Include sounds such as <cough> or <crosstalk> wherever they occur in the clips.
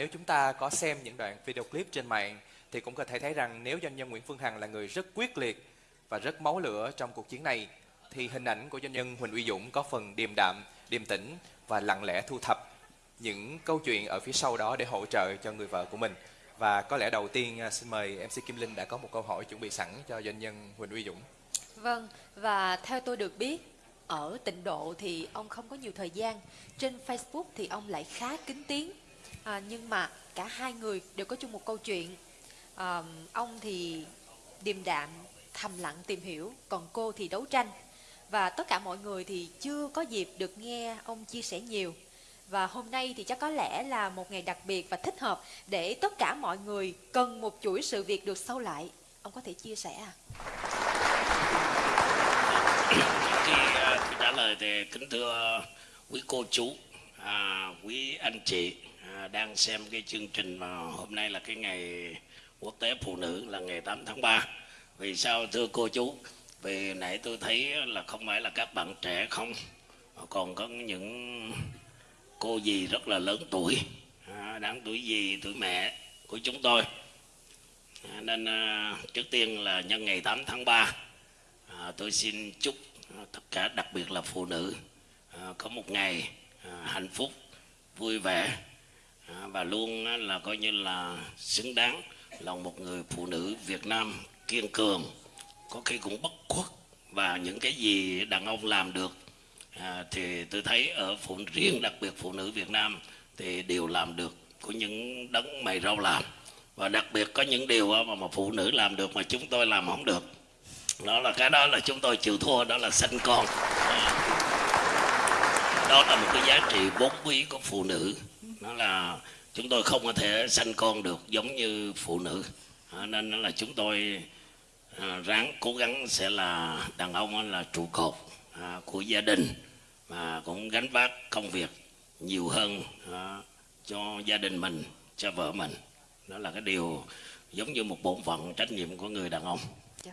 nếu chúng ta có xem những đoạn video clip trên mạng thì cũng có thể thấy rằng nếu doanh nhân Nguyễn Phương Hằng là người rất quyết liệt và rất máu lửa trong cuộc chiến này thì hình ảnh của doanh nhân Huỳnh Uy Dũng có phần điềm đạm, điềm tĩnh và lặng lẽ thu thập những câu chuyện ở phía sau đó để hỗ trợ cho người vợ của mình. Và có lẽ đầu tiên à, xin mời MC Kim Linh đã có một câu hỏi chuẩn bị sẵn cho doanh nhân Huỳnh Uy Dũng. Vâng, và theo tôi được biết, ở tịnh độ thì ông không có nhiều thời gian. Trên Facebook thì ông lại khá kín tiếng. À, nhưng mà cả hai người đều có chung một câu chuyện. À, ông thì điềm đạm, thầm lặng tìm hiểu, còn cô thì đấu tranh. Và tất cả mọi người thì chưa có dịp được nghe ông chia sẻ nhiều. Và hôm nay thì chắc có lẽ là một ngày đặc biệt và thích hợp để tất cả mọi người cần một chuỗi sự việc được sâu lại. Ông có thể chia sẻ à? Khi uh, trả lời thì kính thưa quý cô chú, à, quý anh chị à, đang xem cái chương trình mà hôm nay là cái ngày quốc tế phụ nữ là ngày 8 tháng 3. Vì sao thưa cô chú? Vì nãy tôi thấy là không phải là các bạn trẻ không, còn có những cô dì rất là lớn tuổi, à, đáng tuổi dì, tuổi mẹ của chúng tôi. À, nên à, trước tiên là nhân ngày 8 tháng 3 à, tôi xin chúc à, tất cả đặc biệt là phụ nữ à, có một ngày à, hạnh phúc vui vẻ à, và luôn á, là coi như là xứng đáng là một người phụ nữ Việt Nam kiên cường có khi cũng bất khuất. Và những cái gì đàn ông làm được à, thì tôi thấy ở phụ riêng đặc biệt phụ nữ Việt Nam thì đều làm được có những đấng mày rau làm. Và đặc biệt có những điều mà, mà phụ nữ làm được mà chúng tôi làm không được. Đó là cái đó là chúng tôi chịu thua đó là sinh con. Đó là một cái giá trị vốn quý của phụ nữ là chúng tôi không có thể sanh con được giống như phụ nữ. À, nên là chúng tôi à, ráng cố gắng sẽ là đàn ông là trụ cột à, của gia đình mà cũng gánh vác công việc nhiều hơn cho gia đình mình cho vợ mình. Đó là cái điều giống như một bổn phận trách nhiệm của người đàn ông. Dạ.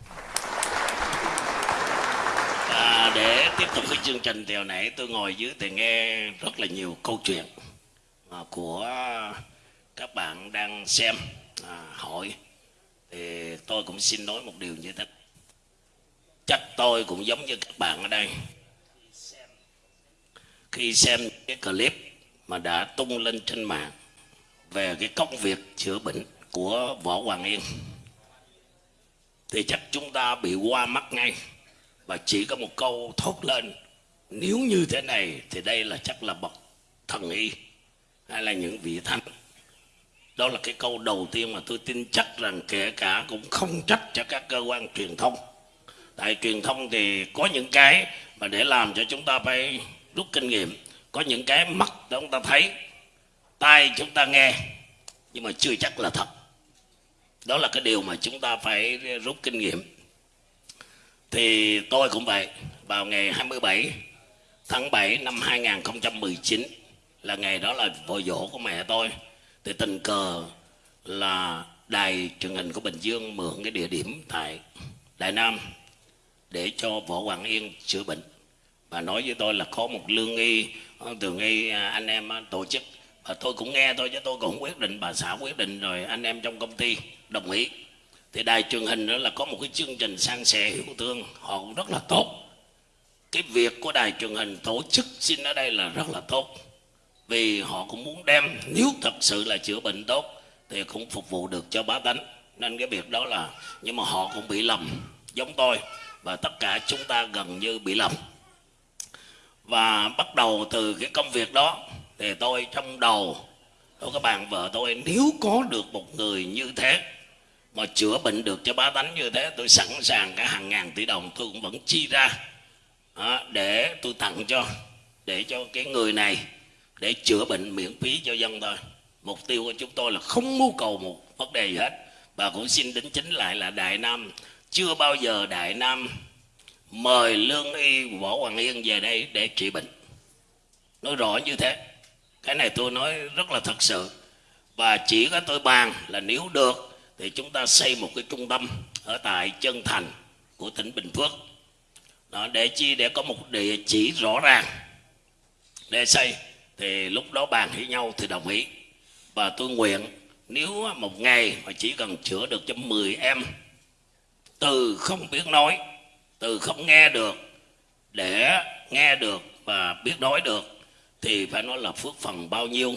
À, để tiếp tục cái chương trình thì hồi nãy tôi ngồi dưới thì nghe rất là nhiều câu chuyện À, của các bạn đang xem à, hội thì tôi cũng xin nói một điều như thế. Chắc tôi cũng giống như các bạn ở đây. Khi xem cái clip mà đã tung lên trên mạng về cái công việc chữa bệnh của võ hoàng yên thì chắc chúng ta bị qua mắt ngay. Và chỉ có một câu thốt lên nếu như thế này thì đây là chắc là bậc thần y hay là những vị thánh? Đó là cái câu đầu tiên mà tôi tin chắc rằng kể cả cũng không trách cho các cơ quan truyền thông. Tại truyền thông thì có những cái mà để làm cho chúng ta phải rút kinh nghiệm. Có những cái mắt để chúng ta thấy, tai chúng ta nghe, nhưng mà chưa chắc là thật. Đó là cái điều mà chúng ta phải rút kinh nghiệm. Thì tôi cũng vậy, vào ngày 27 tháng 7 năm 2019 là ngày đó là vội dỗ của mẹ tôi. Thì tình cờ là đài truyền hình của Bình Dương mượn cái địa điểm tại Đại Nam để cho Võ Hoàng Yên chữa bệnh. Và nói với tôi là có một lương y thường y à, anh em à, tổ chức. Và tôi cũng nghe thôi, chứ tôi cũng quyết định. Bà xã quyết định rồi anh em trong công ty đồng ý. Thì đài truyền hình đó là có một cái chương trình sang sẻ hiểu thương. Họ cũng rất là tốt. Cái việc của đài truyền hình tổ chức xin ở đây là rất là tốt vì họ cũng muốn đem, nếu thật sự là chữa bệnh tốt, thì cũng phục vụ được cho bá tánh. Nên cái việc đó là, nhưng mà họ cũng bị lầm, giống tôi, và tất cả chúng ta gần như bị lầm. Và bắt đầu từ cái công việc đó, thì tôi trong đầu của các bạn vợ tôi, nếu có được một người như thế, mà chữa bệnh được cho bá tánh như thế, tôi sẵn sàng cả hàng ngàn tỷ đồng, tôi cũng vẫn chi ra à, để tôi tặng cho, để cho cái người này để chữa bệnh miễn phí cho dân thôi. Mục tiêu của chúng tôi là không mưu cầu một vấn đề gì hết. Và cũng xin đính chính lại là đại nam. Chưa bao giờ đại nam mời lương y võ hoàng yên về đây để trị bệnh. Nói rõ như thế. Cái này tôi nói rất là thật sự. Và chỉ có tôi bàn là nếu được thì chúng ta xây một cái trung tâm ở tại chân thành của tỉnh bình phước. Đó, để chi? Để có một địa chỉ rõ ràng để xây thì lúc đó bàn với nhau thì đồng ý. Và tôi nguyện nếu một ngày mà chỉ cần chữa được cho 10 em từ không biết nói từ không nghe được để nghe được và biết nói được thì phải nói là phước phần bao nhiêu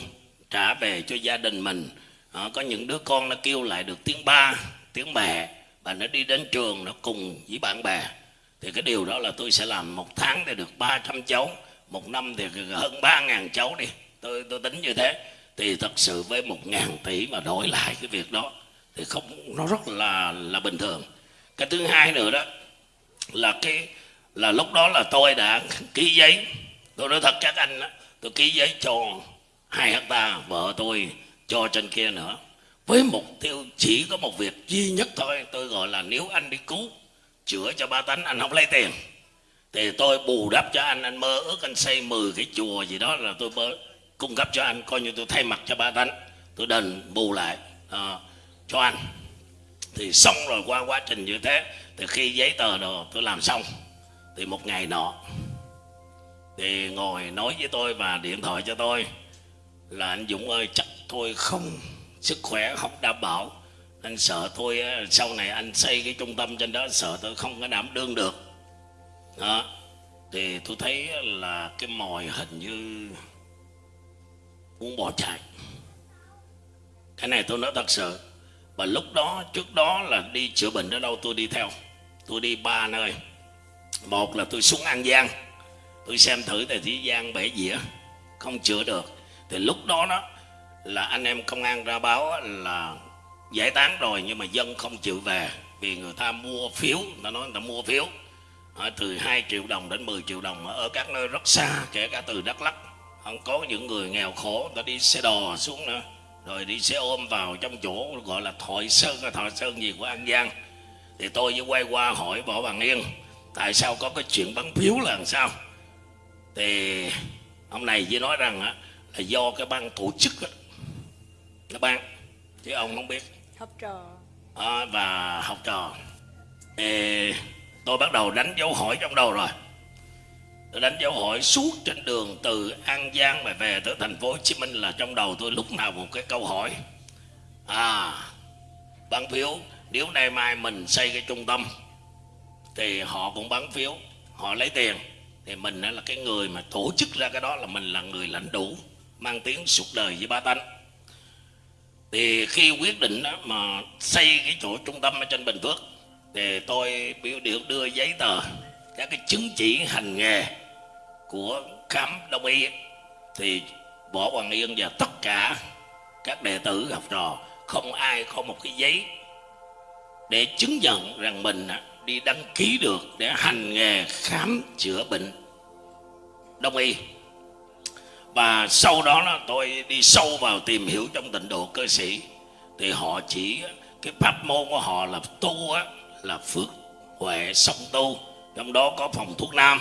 trả về cho gia đình mình. À, có những đứa con nó kêu lại được tiếng ba tiếng mẹ và nó đi đến trường nó cùng với bạn bè. Thì cái điều đó là tôi sẽ làm một tháng để được 300 cháu một năm thì hơn ba ngàn cháu đi. Tôi tôi tính như thế. Thì thật sự với một ngàn tỷ mà đổi lại cái việc đó thì không nó rất là là bình thường. Cái thứ hai nữa đó là cái là lúc đó là tôi đã ký giấy. Tôi nói thật các anh đó, tôi ký giấy cho hai hecta vợ tôi cho trên kia nữa. Với mục tiêu chỉ có một việc duy nhất thôi tôi gọi là nếu anh đi cứu chữa cho ba tánh anh không lấy tiền thì tôi bù đắp cho anh anh mơ ước anh xây 10 cái chùa gì đó là tôi bơ, cung cấp cho anh coi như tôi thay mặt cho ba tánh. Tôi đền bù lại à, cho anh. Thì xong rồi qua quá trình như thế thì khi giấy tờ đồ tôi làm xong thì một ngày nọ thì ngồi nói với tôi và điện thoại cho tôi là anh Dũng ơi chắc tôi không sức khỏe không đảm bảo. Anh sợ tôi à, sau này anh xây cái trung tâm trên đó sợ tôi không có đảm đương được đó, thì tôi thấy là cái mồi hình như muốn bỏ chạy. Cái này tôi nói thật sự, và lúc đó, trước đó là đi chữa bệnh ở đâu tôi đi theo. Tôi đi ba nơi. Một là tôi xuống an giang. Tôi xem thử tại thế giang bể dĩa, không chữa được. Thì lúc đó đó là anh em công an ra báo là giải tán rồi, nhưng mà dân không chịu về vì người ta mua phiếu. Người ta nói người ta mua phiếu từ 2 triệu đồng đến 10 triệu đồng ở các nơi rất xa kể cả từ Đắk Lắk. Không có những người nghèo khổ ta đi xe đò xuống nữa. Rồi đi xe ôm vào trong chỗ gọi là Thoại Sơn Thoại Sơn gì của An Giang. Thì tôi với quay qua hỏi Võ Bằng Yên tại sao có cái chuyện bắn phiếu là làm sao? Thì ông này chỉ nói rằng á, là do cái ban tổ chức á, nó ban chứ ông không biết. Học trò. À, và học trò. Thì tôi bắt đầu đánh dấu hỏi trong đầu rồi. Tôi đánh dấu hỏi suốt trên đường từ An Giang mà về tới thành phố Hồ Chí Minh là trong đầu tôi lúc nào một cái câu hỏi. À bán phiếu, nếu nay mai mình xây cái trung tâm, thì họ cũng bán phiếu, họ lấy tiền. Thì mình là cái người mà tổ chức ra cái đó là mình là người lãnh đủ, mang tiếng suốt đời với ba tánh. Thì khi quyết định đó mà xây cái chỗ trung tâm ở trên Bình Phước thì tôi biểu được đưa giấy tờ các cái chứng chỉ hành nghề của khám đông y thì võ hoàng yên và tất cả các đệ tử học trò không ai có một cái giấy để chứng nhận rằng mình đi đăng ký được để hành nghề khám chữa bệnh đông y. Và sau đó là tôi đi sâu vào tìm hiểu trong tịnh độ cơ sĩ thì họ chỉ cái pháp môn của họ là tu á, là phước huệ sống tu trong đó có phòng thuốc nam.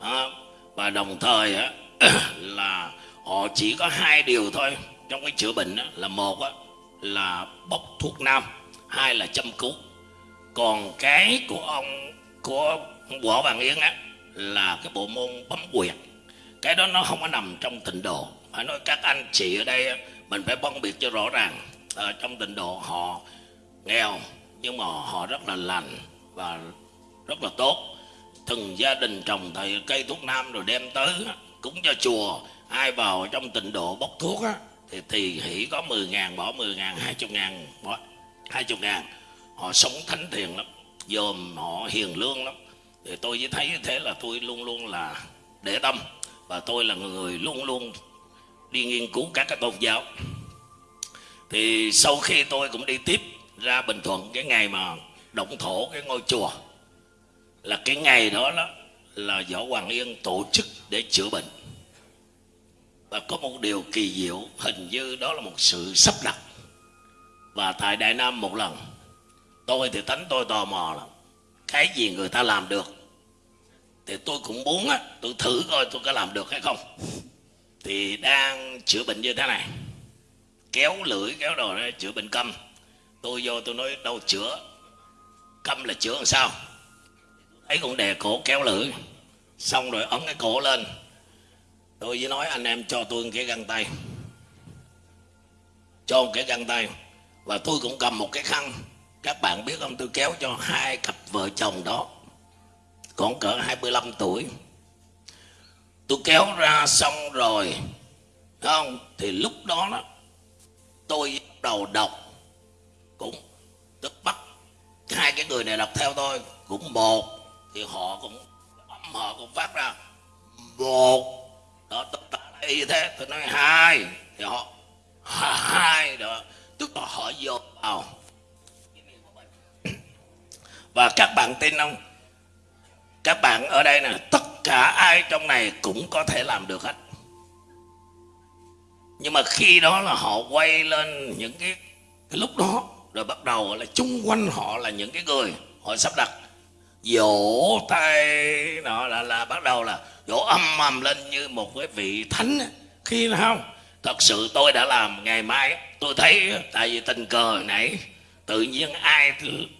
À, và đồng thời á, <clears throat> là họ chỉ có hai điều thôi. Trong cái chữa bệnh á, là một á, là bốc thuốc nam hai là châm cứu. Còn cái của ông của võ bằng yến á là cái bộ môn bấm quyệt. Cái đó nó không có nằm trong tịnh độ. Phải nói các anh chị ở đây mình phải phân biệt cho rõ ràng. Ở trong tịnh độ họ nghèo nhưng mà họ rất là lành và rất là tốt. Từng gia đình trồng thầy cây thuốc nam rồi đem tới, cúng cho chùa. Ai vào trong tịnh độ bốc thuốc á, thì thì hỉ có 10 ngàn, bỏ 10 ngàn 20 ngàn, bỏ 20 ngàn. Họ sống thánh thiện lắm, dòm họ hiền lương lắm. Thì tôi chỉ thấy thế là tôi luôn luôn là để tâm. Và tôi là người luôn luôn đi nghiên cứu các cái tôn giáo. Thì sau khi tôi cũng đi tiếp ra bình thuận cái ngày mà động thổ cái ngôi chùa. Là cái ngày đó đó là võ hoàng yên tổ chức để chữa bệnh. Và có một điều kỳ diệu, hình như đó là một sự sắp đặt. Và tại đại nam một lần, tôi thì tánh tôi tò mò lắm cái gì người ta làm được? Thì tôi cũng muốn á, tôi thử coi tôi có làm được hay không. Thì đang chữa bệnh như thế này, kéo lưỡi, kéo đồ ra chữa bệnh câm tôi vô tôi nói, đâu chữa? Câm là chữa làm sao? Thấy con đè cổ kéo lưỡi, xong rồi ấn cái cổ lên. Tôi với nói, anh em cho tôi cái găng tay. Cho một cái găng tay. Và tôi cũng cầm một cái khăn. Các bạn biết không? Tôi kéo cho hai cặp vợ chồng đó. Còn cỡ 25 tuổi. Tôi kéo ra xong rồi. Không? Thì lúc đó đó, tôi bắt đầu đọc cũng tức bắt. Hai cái người này đọc theo tôi cũng một thì họ cũng âm họ cũng phát ra một. Đó tất cả là y thế tôi nói hai thì họ hai đó. Tức là họ dồn vào. Và các bạn tin không? Các bạn ở đây nè tất cả ai trong này cũng có thể làm được hết. Nhưng mà khi đó là họ quay lên những cái, cái lúc đó rồi bắt đầu là chung quanh họ là những cái người họ sắp đặt. Vỗ tay đó là, là bắt đầu là vỗ âm ầm lên như một cái vị thánh khi nào? Không thật sự tôi đã làm ngày mai tôi thấy tại vì tình cờ nãy tự nhiên ai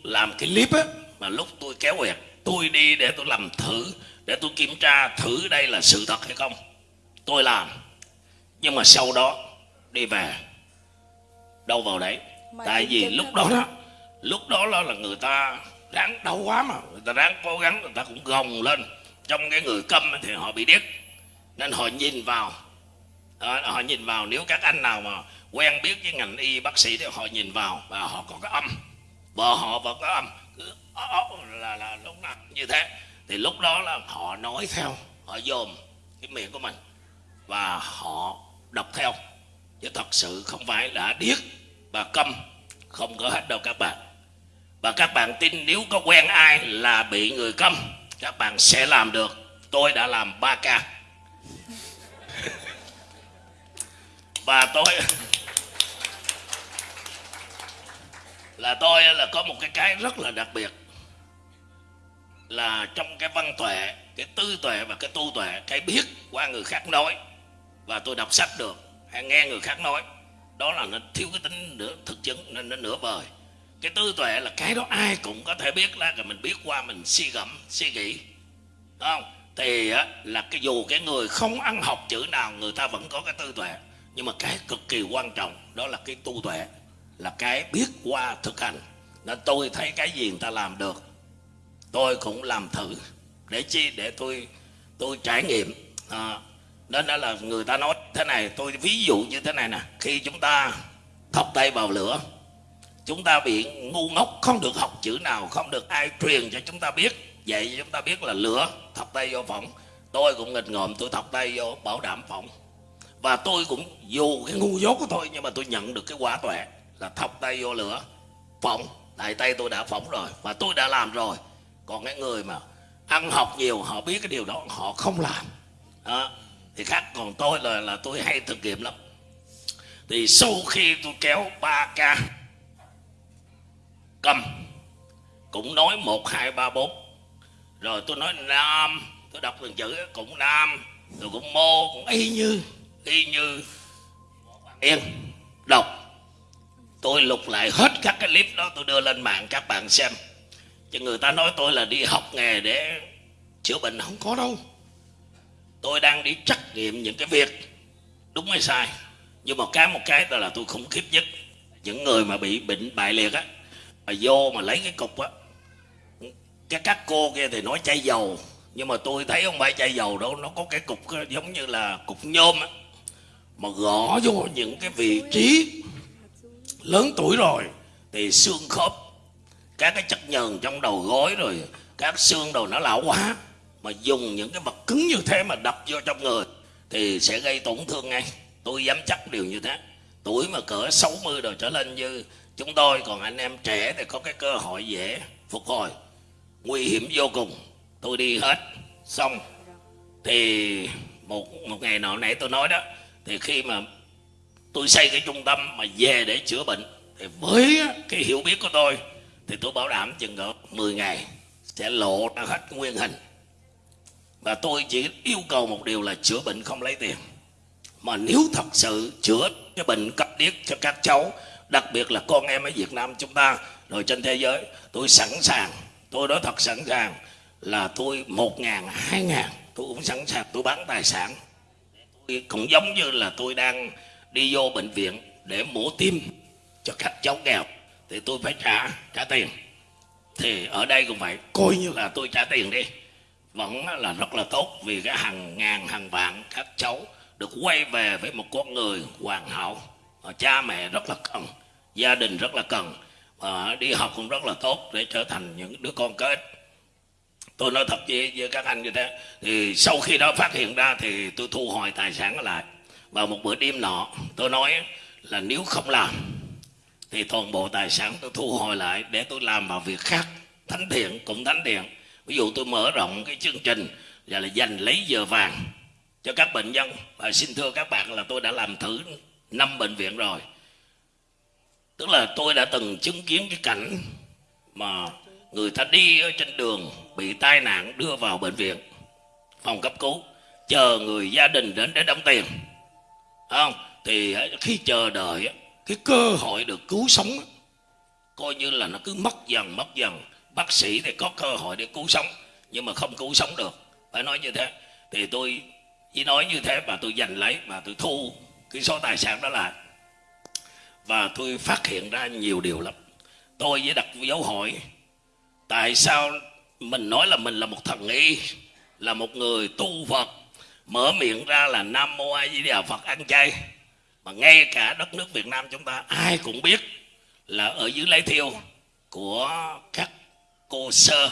làm cái clip á mà lúc tôi kéo quẹt tôi đi để tôi làm thử để tôi kiểm tra thử đây là sự thật hay không. Tôi làm nhưng mà sau đó đi về đâu vào đấy tại vì lúc là- đó đó lúc đó đó là người ta ráng đau quá mà người ta ráng cố gắng người ta cũng gồng lên. Trong cái người câm thì họ bị điếc nên họ nhìn vào. Đó, họ nhìn vào nếu các anh nào mà quen biết với ngành y bác sĩ thì họ nhìn vào và họ có cái âm. Vợ họ vẫn có âm cứ là là lúc nào như thế. Thì lúc đó là họ nói theo họ dồn cái miệng của mình và họ đọc theo. Chứ thật sự không phải là điếc và câm không có hết đâu các bạn. Và các bạn tin nếu có quen ai là bị người câm, các bạn sẽ làm được. Tôi đã làm 3 ca. <laughs> Và tôi <laughs> là tôi là có một cái cái rất là đặc biệt. Là trong cái văn tuệ, cái tư tuệ và cái tu tuệ, cái biết qua người khác nói. Và tôi đọc sách được, hay nghe người khác nói đó là nó thiếu cái tính nửa thực chứng nên nó nửa vời cái tư tuệ là cái đó ai cũng có thể biết ra rồi mình biết qua mình suy gẫm suy nghĩ. Đúng không? Thì á, là cái dù cái người không ăn học chữ nào người ta vẫn có cái tư tuệ. Nhưng mà cái cực kỳ quan trọng đó là cái tu tuệ là cái biết qua thực hành. Nên tôi thấy cái gì người ta làm được tôi cũng làm thử. Để chi? Để tôi tôi trải nghiệm. À, nên đó là người ta nói thế này, tôi ví dụ như thế này nè. Khi chúng ta thọc tay vào lửa, chúng ta bị ngu ngốc, không được học chữ nào, không được ai truyền cho chúng ta biết. Vậy chúng ta biết là lửa thọc tay vô phỏng. Tôi cũng nghịch ngợm, tôi thọc tay vô bảo đảm phỏng. Và tôi cũng dù cái ngu dốt của tôi, nhưng mà tôi nhận được cái quả tuệ là thọc tay vô lửa, phỏng. Tại tay tôi đã phỏng rồi, và tôi đã làm rồi. Còn cái người mà ăn học nhiều, họ biết cái điều đó, họ không làm. Đó thì khác còn tôi là là tôi hay thực nghiệm lắm. Thì sau khi tôi kéo 3 ca cầm, cũng nói một, hai, ba, bốn. Rồi tôi nói nam, tôi đọc từng chữ, cũng nam tôi cũng mô, cũng y như y như. Yên, đọc. Tôi lục lại hết các cái clip đó, tôi đưa lên mạng các bạn xem. Chứ người ta nói tôi là đi học nghề để chữa bệnh không có đâu tôi đang đi trắc nghiệm những cái việc. Đúng hay sai? Nhưng mà cái một cái đó là tôi khủng khiếp nhất. Những người mà bị bệnh bại liệt á, mà vô mà lấy cái cục á, cái các cô kia thì nói chai dầu. Nhưng mà tôi thấy không phải chai dầu đâu nó có cái cục giống như là cục nhôm á, mà gõ vô những cái vị trí lớn tuổi rồi, thì xương khớp, các cái chất nhờn trong đầu gối rồi, các xương đầu nó lão quá mà dùng những cái vật cứng như thế mà đập vô trong người thì sẽ gây tổn thương ngay. Tôi dám chắc điều như thế. Tuổi mà cỡ 60 rồi trở lên như chúng tôi, còn anh em trẻ thì có cái cơ hội dễ phục hồi. Nguy hiểm vô cùng. Tôi đi hết. Xong. Thì một một ngày nọ nãy tôi nói đó, thì khi mà tôi xây cái trung tâm mà về để chữa bệnh, thì với cái hiểu biết của tôi, thì tôi bảo đảm chừng cỡ 10 ngày sẽ lộ ra hết nguyên hình và tôi chỉ yêu cầu một điều là chữa bệnh không lấy tiền. Mà nếu thật sự chữa cái bệnh cấp điếc cho các cháu, đặc biệt là con em ở Việt Nam chúng ta, rồi trên thế giới, tôi sẵn sàng, tôi nói thật sẵn sàng là tôi một ngàn, hai ngàn, tôi cũng sẵn sàng tôi bán tài sản. Tôi cũng giống như là tôi đang đi vô bệnh viện để mổ tim cho các cháu nghèo, thì tôi phải trả trả tiền. Thì ở đây cũng vậy, coi như là tôi trả tiền đi vẫn là rất là tốt vì cái hàng ngàn hàng vạn các cháu được quay về với một con người hoàn hảo. Cha mẹ rất là cần gia đình rất là cần và đi học cũng rất là tốt để trở thành những đứa con có ích. Tôi nói thật với, với các anh như thế thì sau khi đó phát hiện ra thì tôi thu hồi tài sản lại. Vào một bữa đêm nọ tôi nói là nếu không làm thì toàn bộ tài sản tôi thu hồi lại để tôi làm vào việc khác. Thánh thiện cũng thánh thiện ví dụ tôi mở rộng cái chương trình là, là dành lấy giờ vàng cho các bệnh nhân. Và xin thưa các bạn là tôi đã làm thử năm bệnh viện rồi. Tức là tôi đã từng chứng kiến cái cảnh mà người ta đi ở trên đường bị tai nạn đưa vào bệnh viện phòng cấp cứu chờ người gia đình đến để đóng tiền. Không? Thì khi chờ đợi cái cơ hội được cứu sống coi như là nó cứ mất dần mất dần bác sĩ thì có cơ hội để cứu sống, nhưng mà không cứu sống được. Phải nói như thế. Thì tôi chỉ nói như thế mà tôi giành lấy, mà tôi thu cái số tài sản đó lại. Và tôi phát hiện ra nhiều điều lắm. Tôi với đặt dấu hỏi, tại sao mình nói là mình là một thần y, là một người tu phật, mở miệng ra là nam mô a di đà phật ăn chay, mà ngay cả đất nước việt nam chúng ta ai cũng biết là ở dưới lấy thiêu của các cô sơ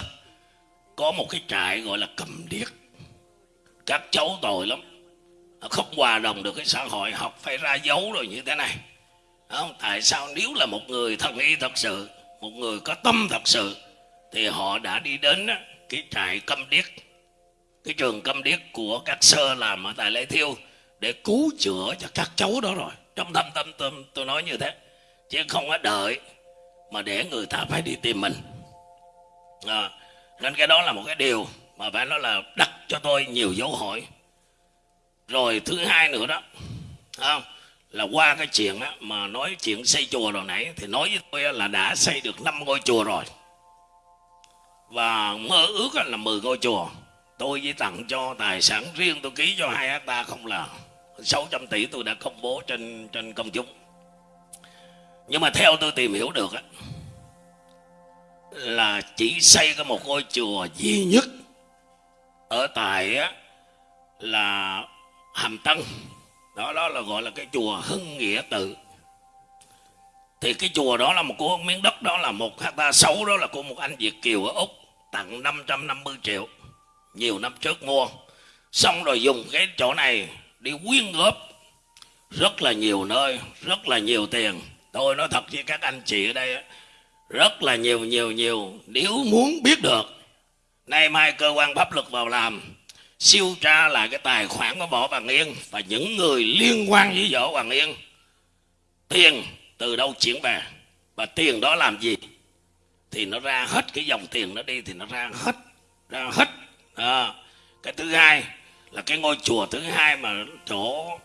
có một cái trại gọi là cầm điếc. Các cháu tội lắm. Không hòa đồng được cái xã hội học phải ra dấu rồi như thế này. Không tại sao nếu là một người thân y thật sự một người có tâm thật sự thì họ đã đi đến cái trại câm điếc cái trường câm điếc của các sơ làm ở tại lễ thiêu để cứu chữa cho các cháu đó rồi. Trong thâm tâm tâm, tôi nói như thế. Chứ không có đợi mà để người ta phải đi tìm mình à, nên cái đó là một cái điều mà phải nói là đặt cho tôi nhiều dấu hỏi. Rồi thứ hai nữa đó không? Là qua cái chuyện á, mà nói chuyện xây chùa rồi nãy thì nói với tôi là đã xây được năm ngôi chùa rồi. Và mơ ước là 10 ngôi chùa. Tôi chỉ tặng cho tài sản riêng tôi ký cho hai hecta không là 600 tỷ tôi đã công bố trên trên công chúng. Nhưng mà theo tôi tìm hiểu được á, là chỉ xây có một ngôi chùa duy nhất. Ở tại á, là Hàm Tân. Đó đó là gọi là cái chùa Hưng Nghĩa Tự. Thì cái chùa đó là một của miếng đất đó là một hecta xấu đó là của một anh Việt kiều ở úc tặng 550 triệu. Nhiều năm trước mua. Xong rồi dùng cái chỗ này đi quyên góp rất là nhiều nơi rất là nhiều tiền. Tôi nói thật với các anh chị ở đây rất là nhiều nhiều nhiều. Nếu muốn biết được nay mai cơ quan pháp luật vào làm siêu tra lại cái tài khoản của võ hoàng yên và những người liên quan với võ hoàng yên. Tiền từ đâu chuyển về và tiền đó làm gì? Thì nó ra hết cái dòng tiền nó đi thì nó ra hết ra hết. À, cái thứ hai là cái ngôi chùa thứ hai mà chỗ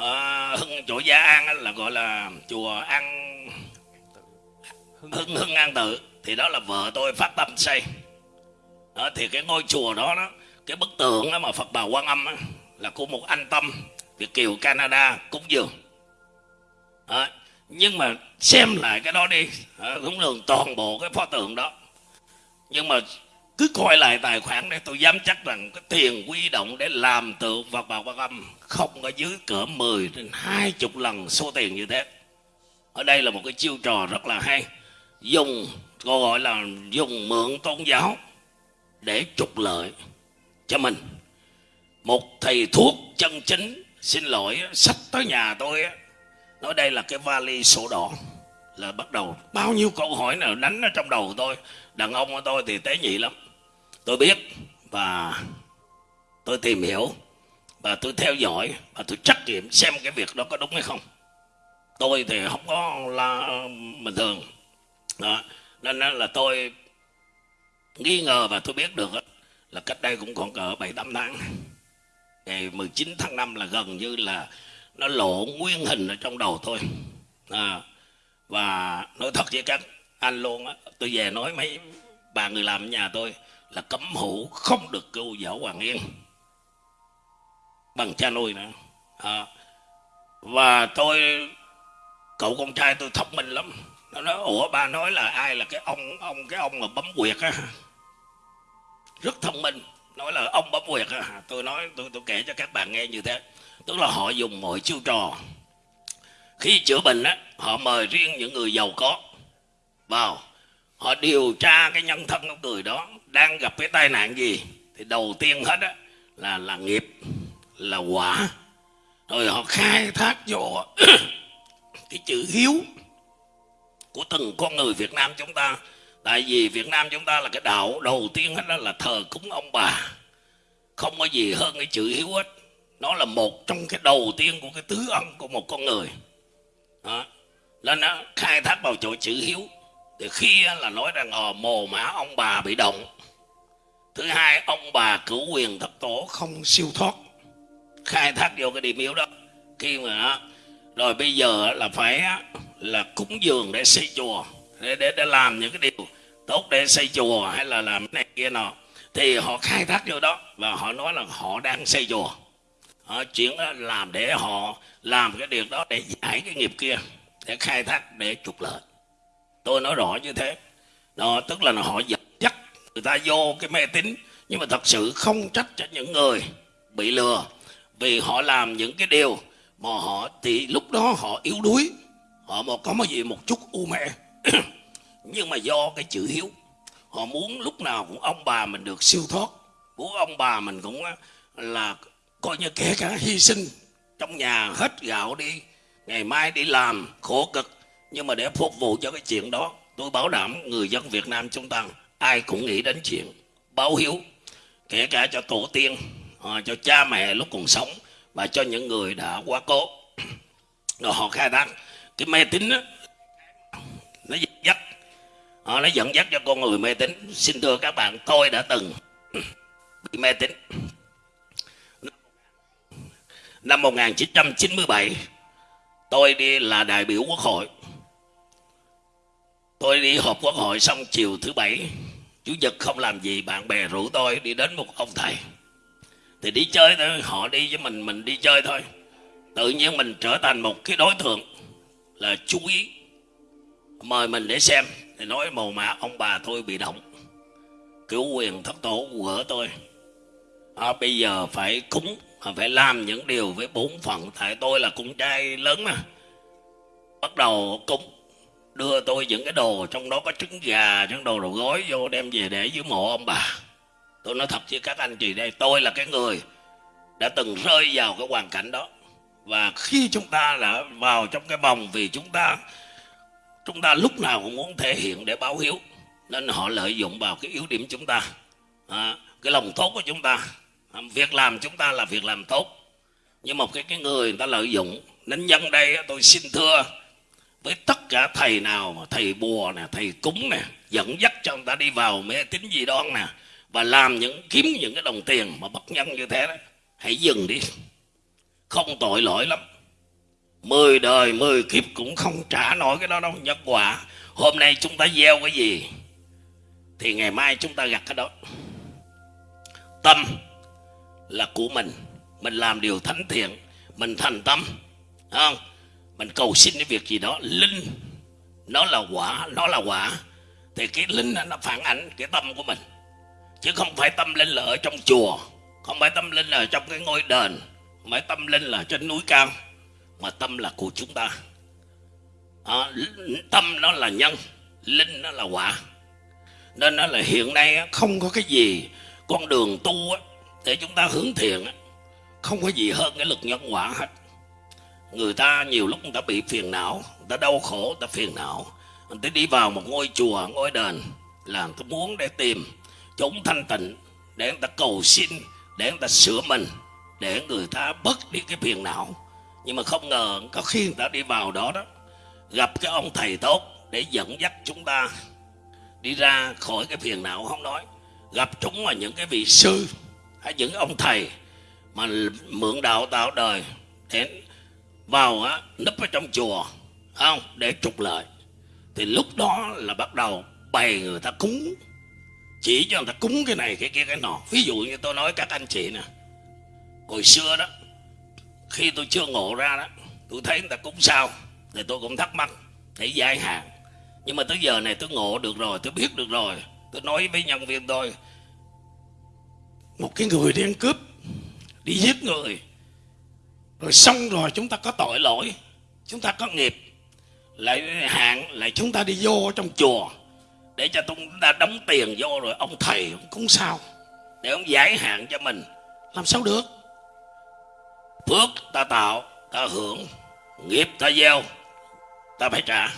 à, chỗ gia an là gọi là chùa an hưng hưng an tự thì đó là vợ tôi phát tâm xây đó, thì cái ngôi chùa đó đó cái bức tượng đó mà phật bà quan âm đó, là của một anh tâm việt kiều canada cúng dường. Đó, nhưng mà xem lại cái đó đi. Cũng đường toàn bộ cái pho tượng đó. Nhưng mà cứ coi lại tài khoản để tôi dám chắc rằng cái tiền quy động để làm tượng Phật bà Quan Âm không ở dưới cỡ 10 đến 20 lần số tiền như thế. Ở đây là một cái chiêu trò rất là hay. Dùng, gọi là dùng mượn tôn giáo để trục lợi cho mình. Một thầy thuốc chân chính, xin lỗi, sách tới nhà tôi nói đây là cái vali sổ đỏ, là bắt đầu bao nhiêu câu hỏi nào đánh ở trong đầu tôi. Đàn ông của tôi thì tế nhị lắm. Tôi biết và tôi tìm hiểu và tôi theo dõi và tôi trách nhiệm xem cái việc đó có đúng hay không. Tôi thì không có là bình thường đó. nên là tôi nghi ngờ và tôi biết được là cách đây cũng còn cỡ bảy tám tháng. Ngày 19 tháng 5 là gần như là nó lộ nguyên hình ở trong đầu tôi. À, và nói thật với các anh luôn á tôi về nói mấy bà người làm nhà tôi là cấm hữu không được cứu võ hoàng yên. Bằng cha nuôi nữa. À, và tôi cậu con trai tôi thông minh lắm nó nói, ủa, ba nói là ai là cái ông ông, cái ông mà bấm quyệt á? Rất thông minh, nói là ông bấm quyệt á. Tôi nói, tôi tôi kể cho các bạn nghe như thế. Tức là họ dùng mọi chiêu trò. Khi chữa bệnh á, họ mời riêng những người giàu có. Vào, họ điều tra cái nhân thân của người đó đang gặp cái tai nạn gì. Thì đầu tiên hết á, là là nghiệp, là quả. Rồi họ khai thác vô <coughs> cái chữ hiếu của từng con người Việt Nam chúng ta. Tại vì Việt Nam chúng ta là cái đạo đầu tiên hết đó là thờ cúng ông bà. Không có gì hơn cái chữ hiếu hết nó là một trong cái đầu tiên của cái tứ ân của một con người. Đó. nên nó khai thác vào chỗ chữ hiếu. Thì khi là nói rằng ờ mồ mã ông bà bị động. Thứ hai, ông bà cửu quyền thất tổ không siêu thoát. Khai thác vô cái điểm yếu đó. Khi mà rồi bây giờ là phải là cúng dường để xây chùa để để, để làm những cái điều tốt để xây chùa hay là làm cái này kia nọ. Thì họ khai thác vô đó và họ nói là họ đang xây chùa. Họ chuyển ờ, làm để họ làm cái điều đó để giải cái nghiệp kia để khai thác để trục lợi. Tôi nói rõ như thế. Đó tức là họ dẫn dắt người ta vô cái mê tín nhưng mà thật sự không trách cho những người bị lừa vì họ làm những cái điều mà họ thì lúc đó họ yếu đuối họ một có cái gì một chút u mẹ. <clears throat> Nhưng mà do cái chữ hiếu, họ muốn lúc nào cũng ông bà mình được siêu thoát. Muốn ông bà mình cũng là coi như kể cả hy sinh trong nhà hết gạo đi, ngày mai đi làm khổ cực. Nhưng mà để phục vụ cho cái chuyện đó, tôi bảo đảm người dân Việt Nam chúng ta, ai cũng nghĩ đến chuyện báo hiếu. Kể cả cho tổ tiên ờ, cho cha mẹ lúc còn sống, và cho những người đã quá cố. <clears throat> Rồi họ khai thác cái mê tín đó, nó dẫn dắt. À, nó dẫn dắt cho con người mê tín. Xin thưa các bạn tôi đã từng <clears throat> bị mê tín. Năm 1997 tôi đi là đại biểu quốc hội. Tôi đi họp quốc hội xong chiều thứ bảy chủ nhật không làm gì bạn bè rủ tôi đi đến một ông thầy. Thì đi chơi thôi họ đi với mình mình đi chơi thôi. Tự nhiên mình trở thành một cái đối tượng là chú ý. Mời mình để xem thì nói màu mã ông bà tôi bị động. Cứu quyền thất tổ của tôi. À, bây giờ phải cúng à, phải làm những điều với bốn phận tại tôi là con trai lớn mà. Bắt đầu cúng đưa tôi những cái đồ trong đó có trứng gà những đồ đồ gói vô đem về để dưới mộ ông bà. Tôi nói thật với các anh chị đây tôi là cái người đã từng rơi vào cái hoàn cảnh đó và khi chúng ta đã vào trong cái vòng vì chúng ta chúng ta lúc nào cũng muốn thể hiện để báo hiếu. Nên họ lợi dụng vào cái yếu điểm chúng ta. À, cái lòng tốt của chúng ta. À, việc làm chúng ta là việc làm tốt. Nhưng một cái cái người người ta lợi dụng nên nhân đây tôi xin thưa với tất cả thầy nào thầy bùa nè thầy cúng nè dẫn dắt cho người ta đi vào mê tín gì đó nè và làm những kiếm những cái đồng tiền mà bất nhân như thế đó hãy dừng đi không tội lỗi lắm. Mười đời, mười kiếp cũng không trả nổi cái đó đâu nhân quả hôm nay chúng ta gieo cái gì, thì ngày mai chúng ta gặt cái đó. Tâm là của mình. Mình làm điều thánh thiện, mình thành tâm. Không? Mình cầu xin cái việc gì đó. Linh, nó là quả, nó là quả. Thì cái linh nó phản ảnh cái tâm của mình. Chứ không phải tâm linh là ở trong chùa, không phải tâm linh là ở trong cái ngôi đền mà tâm linh là trên núi cao mà tâm là của chúng ta. À, tâm nó là nhân linh nó là quả. Nên nó là hiện nay không có cái gì con đường tu để chúng ta hướng thiện không có gì hơn cái lực nhân quả hết. Người ta nhiều lúc người ta bị phiền não người ta đau khổ người ta phiền não. Người ta đi vào một ngôi chùa ngôi đền là người ta muốn để tìm chúng thanh tịnh để người ta cầu xin để người ta sửa mình để người ta bớt đi cái phiền não. Nhưng mà không ngờ, có khi người ta đi vào đó đó, gặp cái ông thầy tốt để dẫn dắt chúng ta đi ra khỏi cái phiền não không nói. Gặp chúng là những cái vị sư hay những ông thầy mà mượn đạo tạo đời để vào á nấp ở trong chùa không? Để trục lợi. Thì lúc đó là bắt đầu bày người ta cúng, chỉ cho người ta cúng cái này, cái kia, cái nọ. Ví dụ như tôi nói các anh chị nè hồi xưa đó, khi tôi chưa ngộ ra đó, tôi thấy người ta cúng sao, thì tôi cũng thắc mắc để giải hạn. Nhưng mà tới giờ này tôi ngộ được rồi, tôi biết được rồi. Tôi nói với nhân viên tôi, một cái người đi ăn cướp, đi giết người, rồi xong rồi chúng ta có tội lỗi, chúng ta có nghiệp, lại hạn, lại chúng ta đi vô trong chùa, để cho chúng ta đóng tiền vô rồi ông thầy ông sao, để ông giải hạn cho mình. Làm sao được? Phước ta tạo ta hưởng. Nghiệp ta gieo ta phải trả.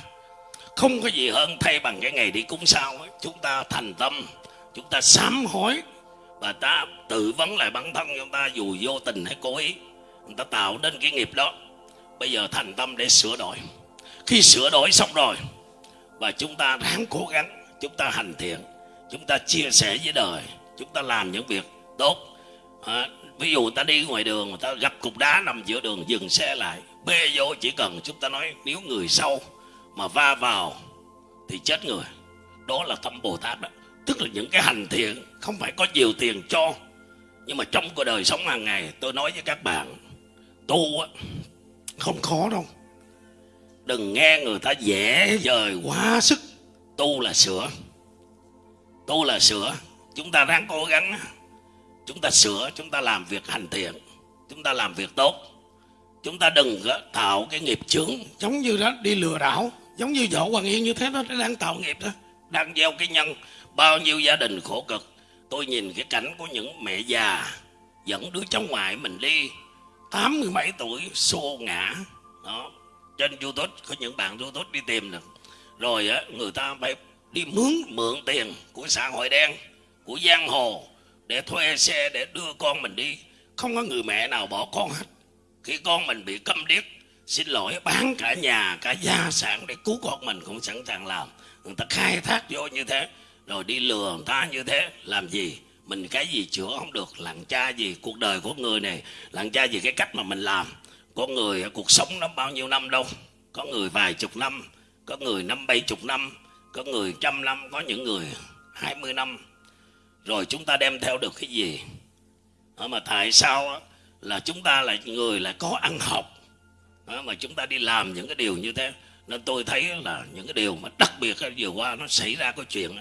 Không có gì hơn thay bằng cái ngày đi cúng sao ấy. chúng ta thành tâm chúng ta sám hối và ta tự vấn lại bản thân chúng ta dù vô tình hay cố ý. Người ta tạo nên cái nghiệp đó. Bây giờ thành tâm để sửa đổi. Khi sửa đổi xong rồi và chúng ta ráng cố gắng chúng ta hành thiện chúng ta chia sẻ với đời chúng ta làm những việc tốt à, ví dụ ta đi ngoài đường người ta gặp cục đá nằm giữa đường, dừng xe lại. Bê vô, chỉ cần chúng ta nói nếu người sau mà va vào thì chết người. Đó là tâm bồ tát đó. Tức là những cái hành thiện, không phải có nhiều tiền cho, nhưng mà trong cuộc đời sống hàng ngày, tôi nói với các bạn, tu á, không khó đâu. Đừng nghe người ta dễ dời quá sức. Tu là sửa. Tu là sửa. Chúng ta đang cố gắng chúng ta sửa chúng ta làm việc hành thiện chúng ta làm việc tốt. Chúng ta đừng tạo cái nghiệp chướng. Giống như đó đi lừa đảo giống như võ hoàng yên như thế nó đang tạo nghiệp đó. Đang gieo cái nhân bao nhiêu gia đình khổ cực. Tôi nhìn cái cảnh của những mẹ già dẫn đứa cháu ngoại mình đi tám mươi mấy tuổi xô ngã. Đó trên youtube có những bạn youtube đi tìm được rồi á người ta phải đi mướn mượn tiền của xã hội đen của giang hồ để thuê xe để đưa con mình đi. Không có người mẹ nào bỏ con hết. Khi con mình bị câm điếc, xin lỗi, bán cả nhà, cả gia sản để cứu con mình cũng sẵn sàng làm. Người ta khai thác vô như thế, rồi đi lừa người ta như thế, làm gì? Mình cái gì chữa không được lặng cha gì, cuộc đời của người này lặng cha gì, cái cách mà mình làm. Có người, cuộc sống nó bao nhiêu năm đâu. Có người vài chục năm, có người năm bảy chục năm, có người trăm năm, có những người hai mươi năm rồi chúng ta đem theo được cái gì? Mà tại sao là chúng ta là người lại có ăn học? Mà chúng ta đi làm những cái điều như thế. Nên tôi thấy là những cái điều mà đặc biệt vừa qua nó xảy ra cái chuyện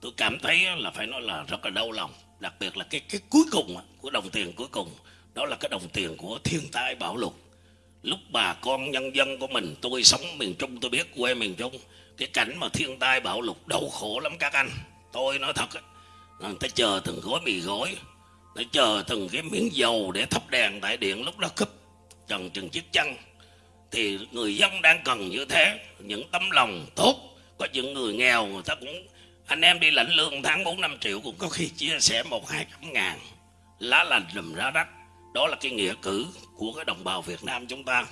tôi cảm thấy là phải nói là rất là đau lòng. Đặc biệt là cái cái cuối cùng của đồng tiền cuối cùng, đó là cái đồng tiền của thiên tai bão lụt. Lúc bà con nhân dân của mình, tôi sống miền trung, tôi biết quê miền trung, cái cảnh mà thiên tai bão lụt đau khổ lắm các anh. Tôi nói thật người ta chờ từng gói mì gói để chờ từng cái miếng dầu để thắp đèn tại điện lúc đó cúp trần chừng chiếc chân thì người dân đang cần như thế những tấm lòng tốt. Có những người nghèo người ta cũng anh em đi lãnh lương tháng 4 năm triệu cũng có khi chia sẻ một hai trăm ngàn. Lá lành rùm ra đất đó là cái nghĩa cử của cái đồng bào Việt Nam chúng ta.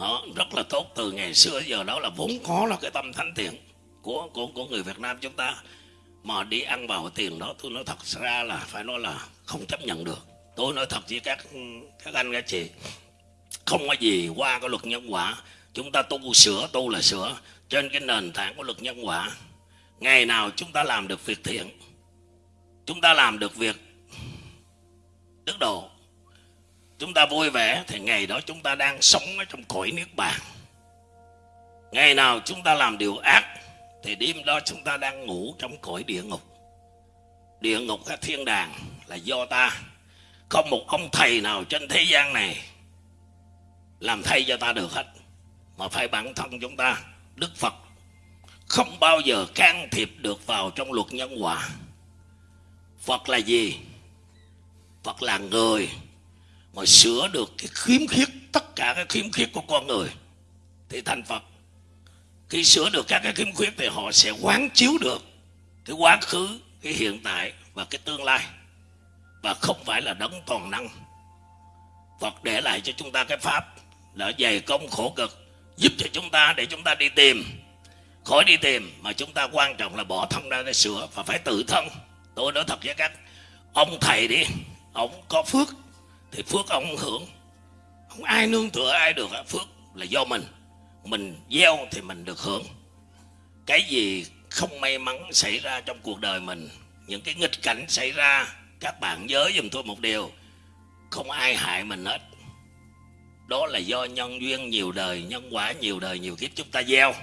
Đó, rất là tốt. Từ ngày xưa giờ đó là vốn có là cái tâm thánh thiện của của của người Việt Nam chúng ta mà đi ăn vào tiền đó, tôi nói thật ra là phải nói là không chấp nhận được. Tôi nói thật với các các anh, các chị, không có gì qua cái luật nhân quả. Chúng ta tu sửa, tu là sửa. Trên cái nền tảng của luật nhân quả, ngày nào chúng ta làm được việc thiện, chúng ta làm được việc đức độ, chúng ta vui vẻ, thì ngày đó chúng ta đang sống ở trong cõi niết bàn. Ngày nào chúng ta làm điều ác thì đêm đó chúng ta đang ngủ trong cõi địa ngục. Địa ngục hay thiên đàng là do ta. Không một ông thầy nào trên thế gian này làm thay cho ta được hết, mà phải bản thân chúng ta, đức phật, không bao giờ can thiệp được vào trong luật nhân quả. Phật là gì? Phật là người mà sửa được cái khiếm khuyết, tất cả cái khiếm khuyết của con người. Thì thành phật khi sửa được các cái khiếm khuyết thì họ sẽ quán chiếu được cái quá khứ, cái hiện tại và cái tương lai. Và không phải là đấng toàn năng. Phật để lại cho chúng ta cái pháp là dày công khổ cực, giúp cho chúng ta để chúng ta đi tìm. Khỏi đi tìm mà chúng ta quan trọng là bỏ thân ra để sửa và phải tự thân. Tôi nói thật với các ông thầy đi, ông có phước thì phước ông hưởng. Không ai nương tựa ai được, phước là do mình mình gieo thì mình được hưởng. Cái gì không may mắn xảy ra trong cuộc đời mình những cái nghịch cảnh xảy ra các bạn nhớ giùm tôi một điều không ai hại mình hết. Đó là do nhân duyên nhiều đời nhân quả nhiều đời nhiều kiếp chúng ta gieo.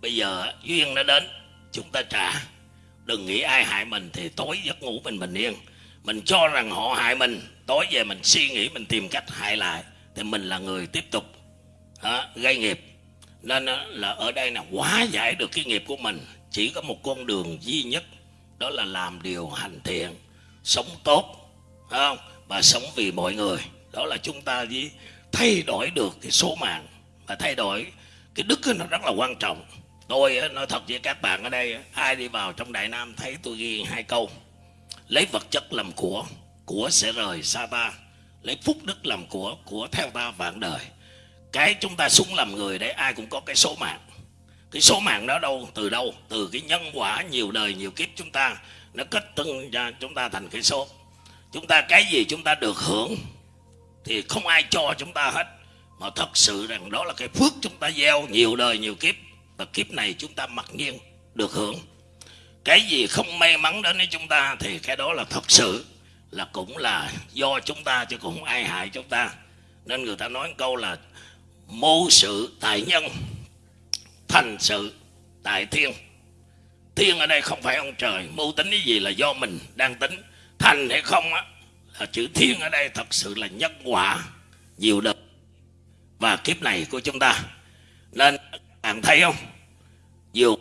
Bây giờ duyên nó đến chúng ta trả. Đừng nghĩ ai hại mình thì tối giấc ngủ mình bình yên. Mình cho rằng họ hại mình tối về mình suy nghĩ mình tìm cách hại lại thì mình là người tiếp tục đó, gây nghiệp nên là ở đây là hóa giải được cái nghiệp của mình, chỉ có một con đường duy nhất, đó là làm điều hành thiện, sống tốt không? Và sống vì mọi người. Đó là chúng ta chỉ thay đổi được cái số mạng và thay đổi cái đức nó rất là quan trọng. Tôi nói thật với các bạn ở đây ai đi vào trong đại nam thấy tôi ghi hai câu, lấy vật chất làm của của sẽ rời xa ta lấy phúc đức làm của của theo ta vạn đời cái chúng ta súng làm người đấy, ai cũng có cái số mạng. Cái số mạng đó đâu, từ đâu? Từ cái nhân quả nhiều đời, nhiều kiếp chúng ta, nó kết tưng ra, chúng ta thành cái số. Chúng ta cái gì chúng ta được hưởng, thì không ai cho chúng ta hết. Mà thật sự rằng đó là cái phước chúng ta gieo nhiều đời, nhiều kiếp. Và kiếp này chúng ta mặc nhiên được hưởng. Cái gì không may mắn đến với chúng ta, thì cái đó là thật sự, là cũng là do chúng ta, chứ cũng không ai hại chúng ta. Nên người ta nói câu là mưu sự tại nhân, thành sự tại thiên. Thiên ở đây không phải ông trời, mưu tính cái gì là do mình đang tính. Thành hay không á, là chữ thiên ở đây thật sự là nhân quả nhiều đời và kiếp này của chúng ta. Nên, bạn thấy không? Vừa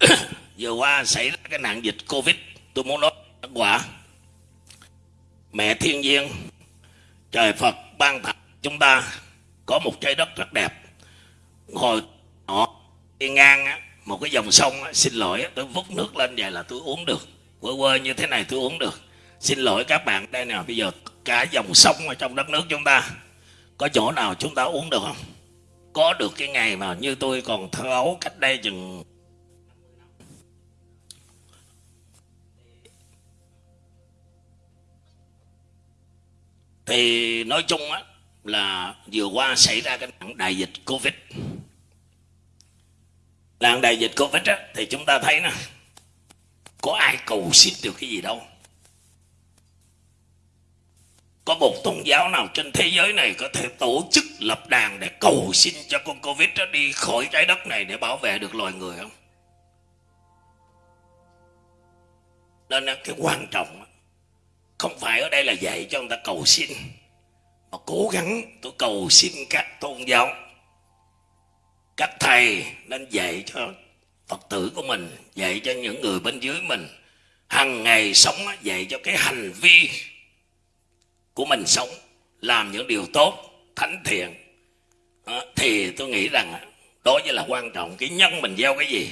<coughs> vừa qua xảy ra cái nạn dịch covid, tôi muốn nói nhân quả. Mẹ thiên nhiên, trời phật ban tặng chúng ta có một trái đất rất đẹp. Ngồi họ đi ngang một cái dòng sông xin lỗi tôi vứt nước lên vậy là tôi uống được. Quơ quơ như thế này tôi uống được. Xin lỗi các bạn, đây nè, bây giờ cả dòng sông ở trong đất nước chúng ta, có chỗ nào chúng ta uống được không? Có được cái ngày mà như tôi còn thơ ấu cách đây chừng thì nói chung á là vừa qua xảy ra cái nạn đại dịch covid. Nạn đại dịch covid á, thì chúng ta thấy nè, có ai cầu xin được cái gì đâu. Có một tôn giáo nào trên thế giới này có thể tổ chức lập đàn để cầu xin cho con covid đó đi khỏi trái đất này để bảo vệ được loài người không? Nên cái quan trọng không phải ở đây là dạy cho người ta cầu xin mà cố gắng, tôi cầu xin các tôn giáo, các thầy nên dạy cho phật tử của mình, dạy cho những người bên dưới mình. Hàng ngày sống dạy cho cái hành vi của mình sống, làm những điều tốt, thánh thiện. Thì tôi nghĩ rằng đó mới là quan trọng, cái nhân mình gieo cái gì,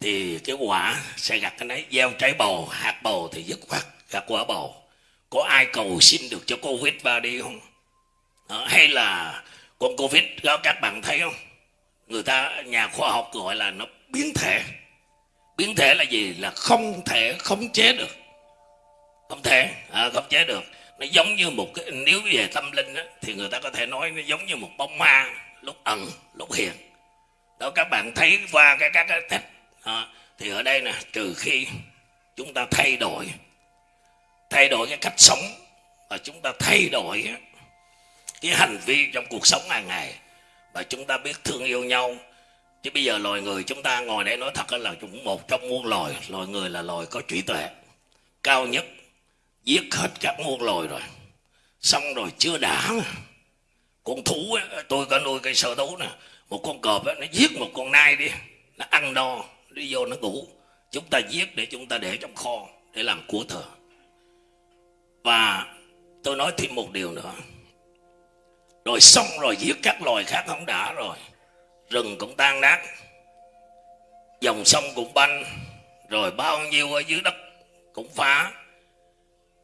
thì cái quả sẽ gặt cái nấy. Gieo trái bầu, hạt bầu thì dứt khoát, gặt quả bầu có ai cầu xin được cho covid ba đi không? À, hay là con covid đó các bạn thấy không? Người ta nhà khoa học gọi là nó biến thể. Biến thể là gì? Là không thể khống chế được. Không thể à, khống chế được. Nó giống như một cái nếu về tâm linh á, thì người ta có thể nói nó giống như một bóng ma lúc ẩn lúc hiện. Đó các bạn thấy qua cái các cái test à, thì ở đây nè trừ khi chúng ta thay đổi thay đổi cái cách sống và chúng ta thay đổi cái hành vi trong cuộc sống hàng ngày và chúng ta biết thương yêu nhau. Chứ bây giờ loài người chúng ta ngồi đây nói thật là cũng một trong muôn loài. Loài người là loài có trí tuệ cao nhất giết hết các muôn loài rồi. Xong rồi chưa đã con thú ấy, tôi có nuôi cây sở thú nè. Một con cọp ấy, nó giết một con nai đi. Nó ăn no đi vô nó ngủ. Chúng ta giết để chúng ta để trong kho để làm của thờ và tôi nói thêm một điều nữa. Rồi xong rồi, giết các loài khác không đã rồi. Rừng cũng tan nát. Dòng sông cũng banh. Rồi bao nhiêu ở dưới đất cũng phá.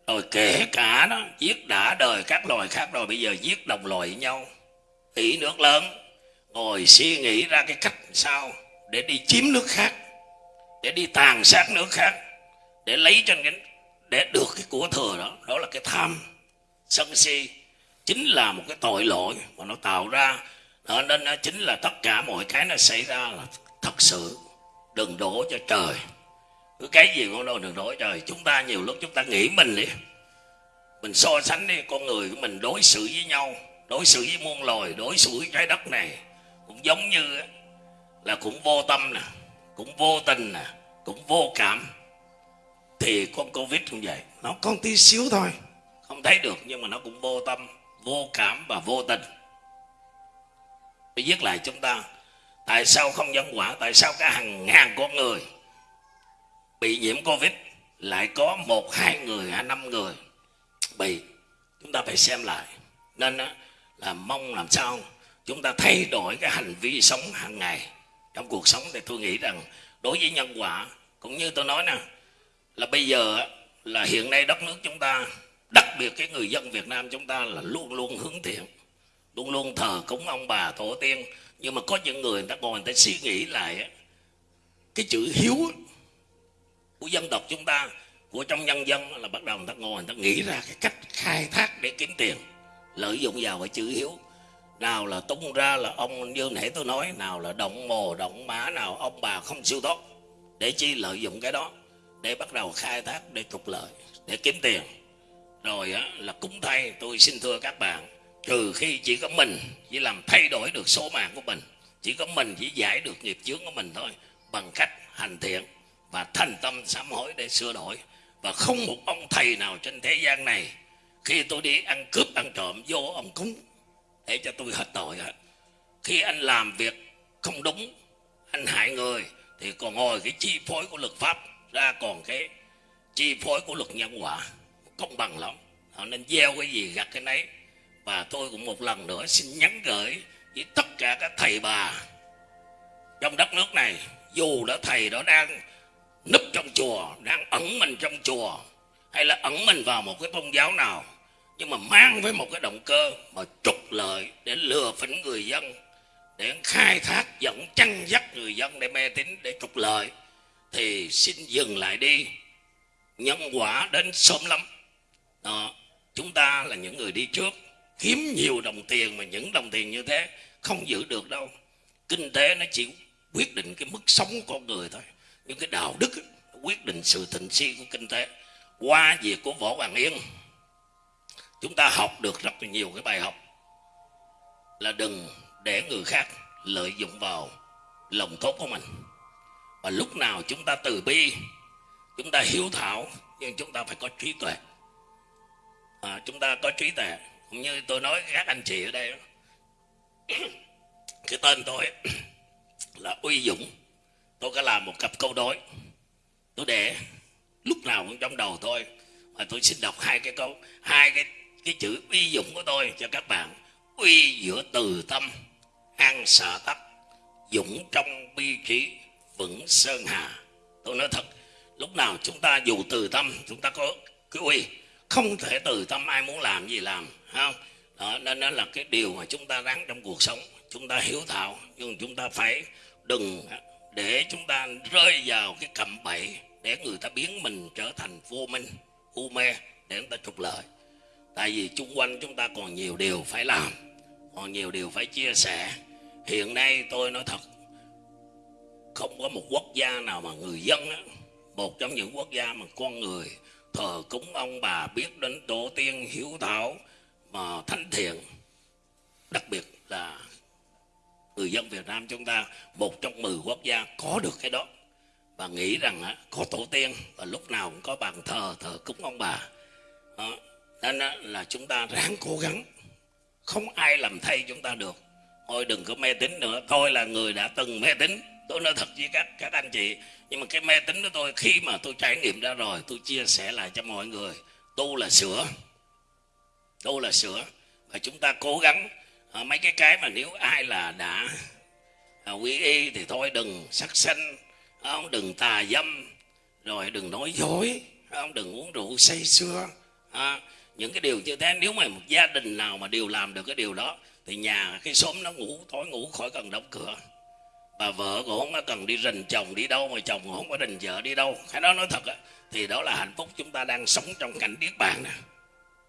Rồi kể cả đó, giết đã đời các loài khác rồi, bây giờ giết đồng loài với nhau. Ỷ nước lớn. Ngồi suy nghĩ ra cái cách sao để đi chiếm nước khác, để đi tàn sát nước khác, để lấy cho cái để được cái của thừa đó đó là cái tham. Sân si chính là một cái tội lỗi mà nó tạo ra. Đó, nên nó chính là tất cả mọi cái nó xảy ra là thật sự đừng đổ cho trời. Cứ cái gì cũng đâu đừng đổ cho trời. Chúng ta nhiều lúc chúng ta nghĩ mình đi mình so sánh đi con người của mình đối xử với nhau đối xử với muôn loài đối xử với trái đất này cũng giống như là cũng vô tâm nè cũng vô tình nè cũng vô cảm thì con covid cũng vậy. Nó con tí xíu thôi. Không thấy được nhưng mà nó cũng vô tâm vô cảm và vô tình. Tôi viết lại chúng ta tại sao không nhân quả tại sao cả hàng ngàn con người bị nhiễm covid lại có một hai người hay năm người bị chúng ta phải xem lại. Nên là mong làm sao chúng ta thay đổi cái hành vi sống hàng ngày trong cuộc sống thì tôi nghĩ rằng đối với nhân quả cũng như tôi nói nè là bây giờ là hiện nay đất nước chúng ta, đặc biệt cái người dân Việt Nam chúng ta là luôn luôn hướng thiện, luôn luôn thờ cúng ông bà tổ tiên. Nhưng mà có những người người ta ngồi người ta suy nghĩ lại cái chữ hiếu của dân tộc chúng ta, của trong nhân dân là bắt đầu người ta ngồi người ta nghĩ ra cái cách khai thác để kiếm tiền, lợi dụng vào cái chữ hiếu. Nào là tung ra là ông, như nãy tôi nói, nào là động mồ, động mã, nào ông bà không siêu tốt để chi lợi dụng cái đó để bắt đầu khai thác để trục lợi để kiếm tiền. Rồi á, là cúng thay tôi xin thưa các bạn trừ khi chỉ có mình chỉ làm thay đổi được số mạng của mình chỉ có mình chỉ giải được nghiệp chướng của mình thôi bằng cách hành thiện và thành tâm sám hối để sửa đổi. Và không một ông thầy nào trên thế gian này khi tôi đi ăn cướp ăn trộm vô ông cúng để cho tôi hết tội hết. Khi anh làm việc không đúng anh hại người thì còn ngồi cái chi phối của luật pháp ra còn cái chi phối của luật nhân quả công bằng lắm. Họ nên gieo cái gì gặt cái nấy. Và tôi cũng một lần nữa xin nhắn gửi với tất cả các thầy bà trong đất nước này. Dù đã thầy đó đang núp trong chùa, đang ẩn mình trong chùa, hay là ẩn mình vào một cái tôn giáo nào, nhưng mà mang với một cái động cơ mà trục lợi để lừa phỉnh người dân, để khai thác dẫn chăn dắt người dân, để mê tín, để trục lợi thì xin dừng lại đi. Nhân quả đến sớm lắm. Đó, chúng ta là những người đi trước. Kiếm nhiều đồng tiền mà những đồng tiền như thế không giữ được đâu. Kinh tế nó chỉ quyết định cái mức sống của con người thôi. Nhưng cái đạo đức quyết định sự thịnh suy của kinh tế. Qua việc của võ hoàng yên, chúng ta học được rất là nhiều cái bài học. Là đừng để người khác lợi dụng vào lòng tốt của mình và lúc nào chúng ta từ bi chúng ta hiếu thảo nhưng chúng ta phải có trí tuệ. À, chúng ta có trí tuệ. Cũng như tôi nói các anh chị ở đây cái tên tôi <coughs> là uy dũng. Tôi có làm một cặp câu đối. Tôi để lúc nào cũng trong đầu tôi. Và tôi xin đọc hai cái câu hai cái cái chữ uy dũng của tôi cho các bạn. Uy giữa từ tâm an sợ tắc dũng trong bi trí vững sơn hà. Tôi nói thật lúc nào chúng ta dù từ tâm chúng ta có cái uy không thể từ tâm ai muốn làm gì làm không? Đó, nên đó là cái điều mà chúng ta ráng trong cuộc sống chúng ta hiếu thảo nhưng chúng ta phải đừng để chúng ta rơi vào cái cạm bẫy để người ta biến mình trở thành vô minh u mê để người ta trục lợi. Tại vì chung quanh chúng ta còn nhiều điều phải làm còn nhiều điều phải chia sẻ. Hiện nay tôi nói thật không có một quốc gia nào mà người dân á, một trong những quốc gia mà con người thờ cúng ông bà biết đến tổ tiên hiếu thảo mà thánh thiện. Đặc biệt là người dân Việt Nam chúng ta một trong mười quốc gia có được cái đó. Và nghĩ rằng á, có tổ tiên và lúc nào cũng có bàn thờ thờ cúng ông bà. Đó. nên á, là chúng ta ráng cố gắng. Không ai làm thay chúng ta được. Thôi đừng có mê tín nữa. Tôi là người đã từng mê tín tôi nói thật với các các anh chị nhưng mà cái mê tín của tôi khi mà tôi trải nghiệm ra rồi tôi chia sẻ lại cho mọi người. Tu là sửa. Tu là sửa. Và chúng ta cố gắng. À, mấy cái cái mà nếu ai là đã à, quy y thì thôi đừng sắc sanh à, không đừng tà dâm rồi đừng nói dối à, không đừng uống rượu say sưa à, những cái điều như thế nếu mà một gia đình nào mà đều làm được cái điều đó thì nhà cái xóm nó ngủ tối ngủ khỏi cần đóng cửa bà vợ cũng không có cần đi rình chồng đi đâu mà chồng cũng không có rình vợ đi đâu? Cái đó nói thật á, thì đó là hạnh phúc chúng ta đang sống trong cảnh điếc bàn nè.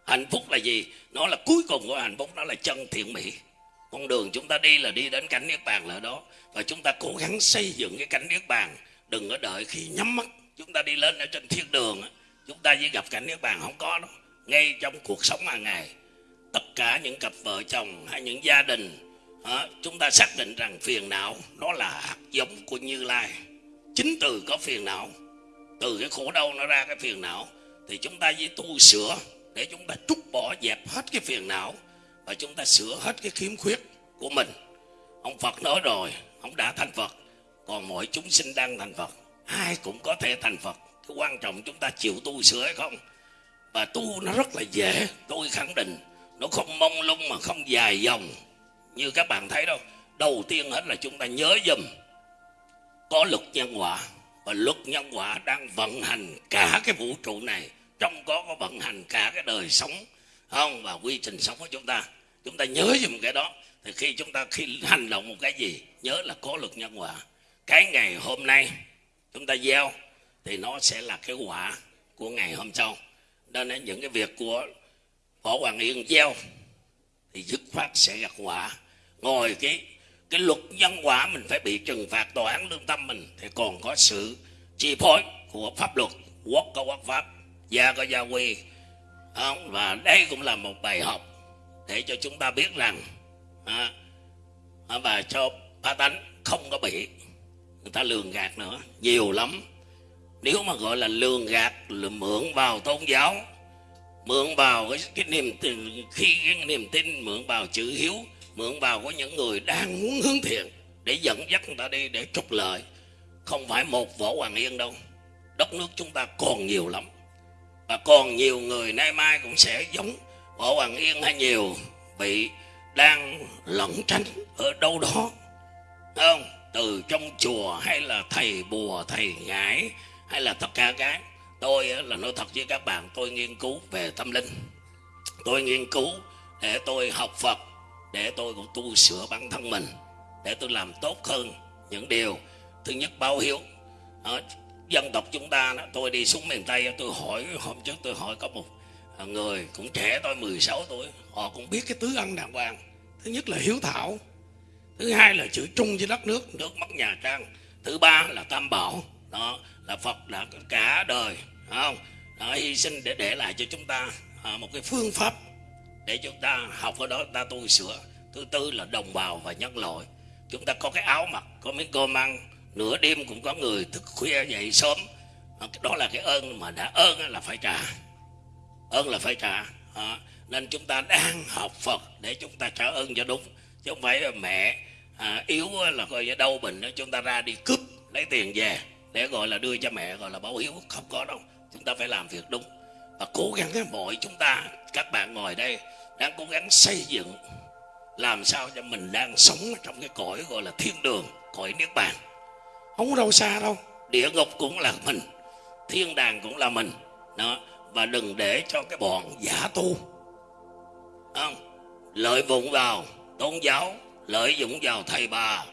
Hạnh phúc là gì? Nó là cuối cùng của hạnh phúc, nó là chân thiện mỹ. Con đường chúng ta đi là đi đến cảnh niết bàn là đó. Và chúng ta cố gắng xây dựng cái cảnh niết bàn. Đừng có đợi khi nhắm mắt. Chúng ta đi lên ở trên thiên đường chúng ta chỉ gặp cảnh niết bàn không có đâu. Ngay trong cuộc sống hàng ngày, tất cả những cặp vợ chồng hay những gia đình à, chúng ta xác định rằng phiền não nó là hạt giống của như lai. Chính từ có phiền não từ cái khổ đau nó ra cái phiền não thì chúng ta với tu sửa để chúng ta trút bỏ dẹp hết cái phiền não và chúng ta sửa hết cái khiếm khuyết của mình. Ông phật nói rồi ông đã thành phật còn mọi chúng sinh đang thành phật ai cũng có thể thành phật. Cái quan trọng chúng ta chịu tu sửa hay không? Và tu nó rất là dễ tôi khẳng định nó không mong lung mà không dài dòng như các bạn thấy đâu, đầu tiên hết là chúng ta nhớ dùm, có luật nhân quả. Và luật nhân quả đang vận hành cả cái vũ trụ này. Trong có có vận hành cả cái đời sống, không? Và quy trình sống của chúng ta. Chúng ta nhớ dùm cái đó. Thì khi chúng ta khi hành động một cái gì, nhớ là có luật nhân quả. Cái ngày hôm nay chúng ta gieo, thì nó sẽ là cái quả của ngày hôm sau. Nên là những cái việc của võ hoàng yên gieo, thì dứt khoát sẽ gặt quả ngồi cái cái luật nhân quả mình phải bị trừng phạt tòa án lương tâm mình thì còn có sự chi phối của pháp luật quốc có quốc pháp gia có gia quy không? và đây cũng là một bài học để cho chúng ta biết rằng à, và cho ba tánh không có bị người ta lường gạt nữa nhiều lắm nếu mà gọi là lường gạt là mượn vào tôn giáo mượn vào cái, cái niềm tin khi cái niềm tin mượn vào chữ hiếu mượn vào của những người đang muốn hướng thiện để dẫn dắt người ta đi, để trục lợi. Không phải một võ hoàng yên đâu. Đất nước chúng ta còn nhiều lắm. Và còn nhiều người nay mai cũng sẽ giống võ hoàng yên hay nhiều bị đang lẩn tránh ở đâu đó. Không? Từ trong chùa hay là thầy bùa, thầy ngải hay là tất cả cái tôi là nói thật với các bạn, tôi nghiên cứu về tâm linh. Tôi nghiên cứu để tôi học phật để tôi cũng tu sửa bản thân mình để tôi làm tốt hơn những điều. Thứ nhất báo hiếu. Đó, dân tộc chúng ta đó, tôi đi xuống miền tây tôi hỏi hôm trước tôi hỏi có một à, người cũng trẻ tôi 16 tuổi họ cũng biết cái tứ ăn đàng hoàng thứ nhất là hiếu thảo thứ hai là chữ trung với đất nước nước mất nhà trang thứ ba là tam bảo. Đó là phật đã cả đời không? Đó, hy sinh để để lại cho chúng ta à, một cái phương pháp để chúng ta học ở đó ta tu sửa. Thứ tư là đồng bào và nhân loại. Chúng ta có cái áo mặc có miếng cơm ăn. Nửa đêm cũng có người thức khuya dậy sớm. Ờ, đó là cái ơn mà đã ơn là phải trả. Ơn là phải trả. À, nên chúng ta đang học phật để chúng ta trả ơn cho đúng. Chứ không phải là mẹ à, yếu là coi như đau bệnh chúng ta ra đi cướp lấy tiền về để gọi là đưa cho mẹ gọi là báo hiếu không có đâu. Chúng ta phải làm việc đúng. Và cố gắng cái mọi chúng ta các bạn ngồi đây đang cố gắng xây dựng làm sao cho mình đang sống trong cái cõi gọi là thiên đường cõi niết bàn. Không có đâu xa đâu. Địa ngục cũng là mình thiên đàng cũng là mình. Đó và đừng để cho cái bọn giả tu không? lợi dụng vào tôn giáo lợi dụng vào thầy bà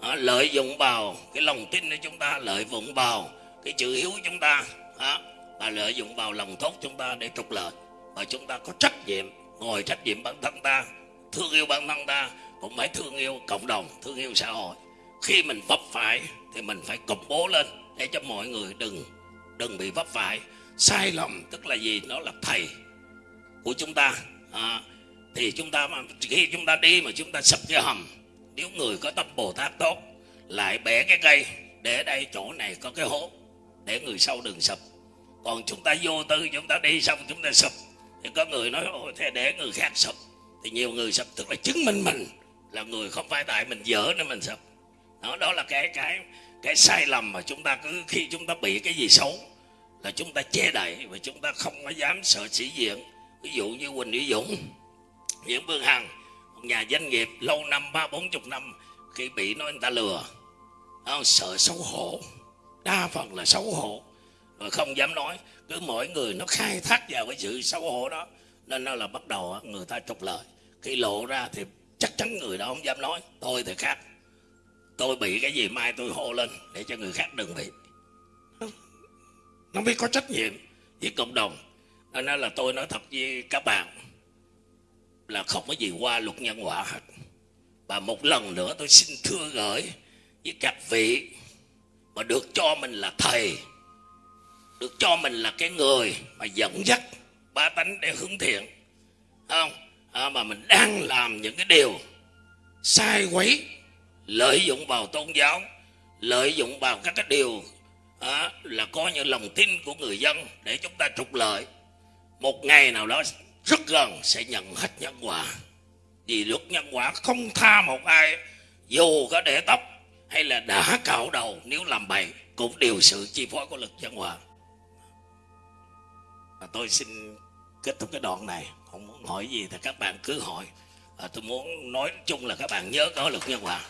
à, lợi dụng vào cái lòng tin của chúng ta lợi dụng vào cái chữ hiếu của chúng ta à, và lợi dụng vào lòng tốt chúng ta để trục lợi. Và chúng ta có trách nhiệm ngồi trách nhiệm bản thân ta thương yêu bản thân ta cũng phải thương yêu cộng đồng thương yêu xã hội. Khi mình vấp phải thì mình phải công bố lên để cho mọi người đừng đừng bị vấp phải. Sai lầm tức là gì? Nó là thầy của chúng ta. À, thì chúng ta khi chúng ta đi mà chúng ta sập cái hầm. Nếu người có tâm bồ tát tốt lại bẻ cái cây để đây chỗ này có cái hố để người sau đừng sập. Còn chúng ta vô tư chúng ta đi xong chúng ta sập thì có người nói ôi thế để người khác sập thì nhiều người sập tức là chứng minh mình là người không phải tại mình dở nên mình sập đó đó là cái cái cái sai lầm mà chúng ta cứ khi chúng ta bị cái gì xấu là chúng ta che đậy và chúng ta không có dám sợ sĩ diện. Ví dụ như Quỳnh Lý Dũng Nguyễn Phương Hằng một nhà doanh nghiệp lâu năm ba bốn chục năm khi bị nói người ta lừa đó, sợ xấu hổ đa phần là xấu hổ. Rồi không dám nói cứ mỗi người nó khai thác vào cái sự xấu hổ đó, nên nó là bắt đầu người ta trục lợi. Khi lộ ra thì chắc chắn người đó không dám nói, tôi thì khác. Tôi bị cái gì mai tôi hô lên để cho người khác đừng bị. Nó biết có trách nhiệm với cộng đồng. Nên là tôi nói thật với các bạn là không có gì qua luật nhân quả hết. Và một lần nữa tôi xin thưa gửi với các vị mà được cho mình là thầy được cho mình là cái người mà dẫn dắt ba tánh để hướng thiện. Không? À, mà mình đang làm những cái điều sai quấy lợi dụng vào tôn giáo lợi dụng vào các cái điều à, là coi như lòng tin của người dân để chúng ta trục lợi. Một ngày nào đó rất gần sẽ nhận hết nhân quả. Vì luật nhân quả không tha một ai dù có để tóc hay là đã cạo đầu nếu làm bậy cũng đều sự chi phối của lực nhân quả à, tôi xin kết thúc cái đoạn này không muốn hỏi gì thì các bạn cứ hỏi à, tôi muốn nói chung là các bạn nhớ có lực nhân quả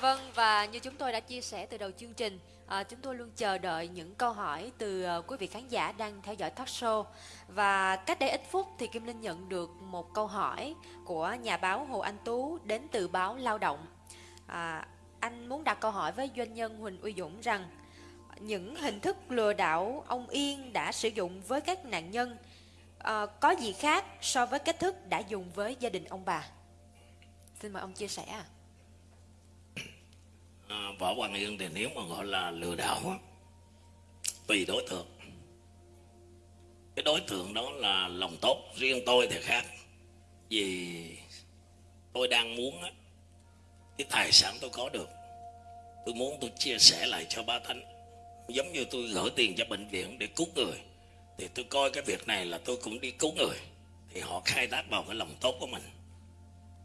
Vâng và như chúng tôi đã chia sẻ từ đầu chương trình, à, chúng tôi luôn chờ đợi những câu hỏi từ à, quý vị khán giả đang theo dõi talk show. Và cách đây ít phút thì Kim Linh nhận được một câu hỏi của nhà báo Hồ Anh Tú đến từ báo Lao động. À, anh muốn đặt câu hỏi với doanh nhân Huỳnh Uy Dũng rằng những hình thức lừa đảo ông Yên đã sử dụng với các nạn nhân à, có gì khác so với cách thức đã dùng với gia đình ông bà? Xin mời ông chia sẻ à, võ hoàng yên thì nếu mà gọi là lừa đảo tùy đối tượng cái đối tượng đó là lòng tốt riêng tôi thì khác vì tôi đang muốn cái tài sản tôi có được tôi muốn tôi chia sẻ lại cho ba thánh giống như tôi gửi tiền cho bệnh viện để cứu người thì tôi coi cái việc này là tôi cũng đi cứu người thì họ khai thác vào cái lòng tốt của mình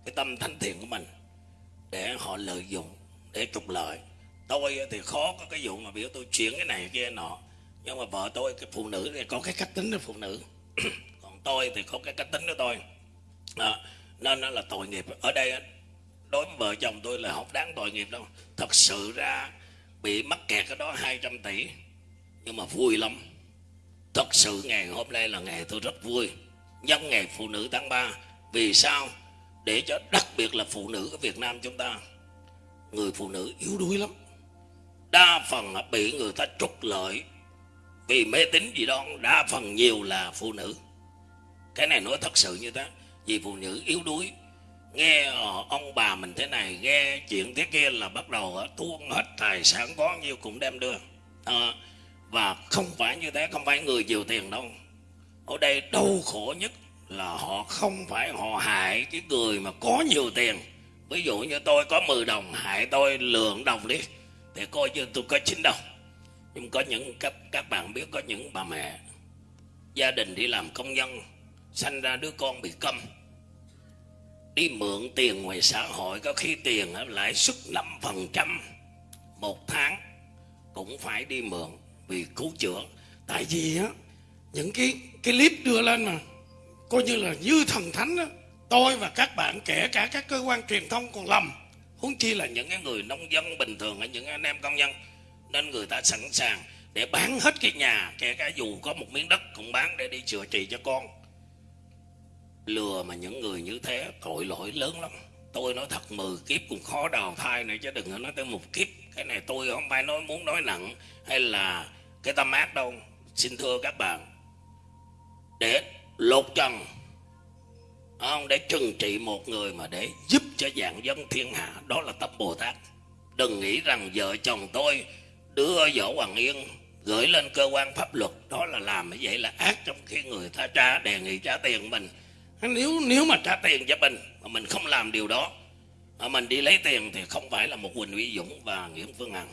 cái tâm thanh thiện của mình để họ lợi dụng để trục lợi. Tôi thì khó có cái vụ mà biểu tôi chuyển cái này kia nọ nhưng mà vợ tôi cái phụ nữ thì có cái cách tính của phụ nữ. <clears throat> Còn tôi thì có cái cách tính của tôi à, nên nó là tội nghiệp. Ở đây đối với vợ chồng tôi là không đáng tội nghiệp đâu. Thật sự ra bị mắc kẹt ở đó 200 tỷ. Nhưng mà vui lắm. Thật sự ngày hôm nay là ngày tôi rất vui. Nhân ngày phụ nữ tháng 3 vì sao? Để cho đặc biệt là phụ nữ ở Việt Nam chúng ta, người phụ nữ yếu đuối lắm. Đa phần là bị người ta trục lợi. Vì mê tín gì đó, đa phần nhiều là phụ nữ. Cái này nói thật sự như thế. Vì phụ nữ yếu đuối nghe ông bà mình thế này nghe chuyện thế kia là bắt đầu tuôn hết tài sản có nhiêu cũng đem đưa. À, và không phải như thế không phải người nhiều tiền đâu. Ở đây đau khổ nhất là họ không phải họ hại cái người mà có nhiều tiền. Ví dụ như tôi có 10 đồng hại tôi lượng đồng đi để coi như tôi có chín đồng. Nhưng có những các các bạn biết có những bà mẹ gia đình đi làm công nhân sanh ra đứa con bị câm đi mượn tiền ngoài xã hội, có khi tiền lãi suất 5% một tháng cũng phải đi mượn vì cứu chữa. Tại vì á, những cái cái clip đưa lên mà, coi như là như thần thánh đó tôi và các bạn, kể cả các cơ quan truyền thông còn lầm. Huống chi là những cái người nông dân bình thường hay những anh em công nhân, nên người ta sẵn sàng để bán hết cái nhà, kể cả dù có một miếng đất cũng bán để đi chữa trị cho con lừa mà những người như thế, tội lỗi lớn lắm. Tôi nói thật, mười kiếp cũng khó đào thai này chứ đừng có nói tới một kiếp. Cái này tôi không phải nói muốn nói nặng hay là cái tâm ác đâu. Xin thưa các bạn, để lột trần à, không, để trừng trị một người mà để giúp cho dạng dân thiên hạ, đó là tâm bồ tát. Đừng nghĩ rằng vợ chồng tôi đưa võ hoàng yên gửi lên cơ quan pháp luật, đó là làm như vậy là ác trong khi người ta trả đề nghị trả tiền mình nếu nếu mà trả tiền cho mình, mà mình không làm điều đó, mà mình đi lấy tiền thì không phải là một huỳnh Uy Dũng và Nguyễn Phương Hằng.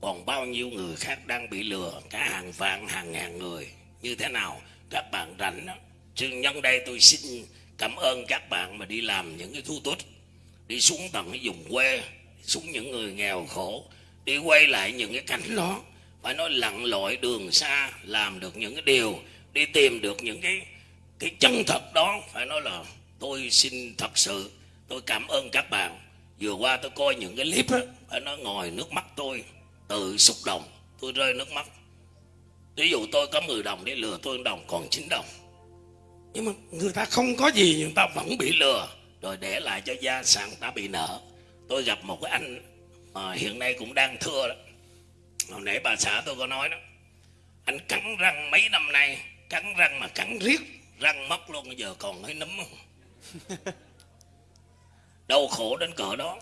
Còn bao nhiêu người khác đang bị lừa, cả hàng vạn, hàng ngàn người. Như thế nào? Các bạn rảnh đó chứ nhân đây, tôi xin cảm ơn các bạn mà đi làm những cái thu tốt đi xuống tận cái vùng quê, xuống những người nghèo khổ. Đi quay lại những cái cảnh đó. Phải nói lặn lội đường xa, làm được những cái điều. Đi tìm được những cái cái chân thật đó, phải nói là tôi xin thật sự, tôi cảm ơn các bạn. Vừa qua tôi coi những cái clip đó phải nói ngồi nước mắt tôi tự xúc động tôi rơi nước mắt. Ví dụ tôi có 10 đồng để lừa tôi đồng, còn 9 đồng. Nhưng mà người ta không có gì nhưng ta vẫn bị lừa. Rồi để lại cho gia sản, ta bị nợ. Tôi gặp một cái anh mà hiện nay cũng đang thưa đó. Hồi nãy bà xã tôi có nói đó, anh cắn răng mấy năm nay, cắn răng mà cắn riết răng mất luôn bây giờ còn hơi nấm <laughs> đau khổ đến cỡ đó.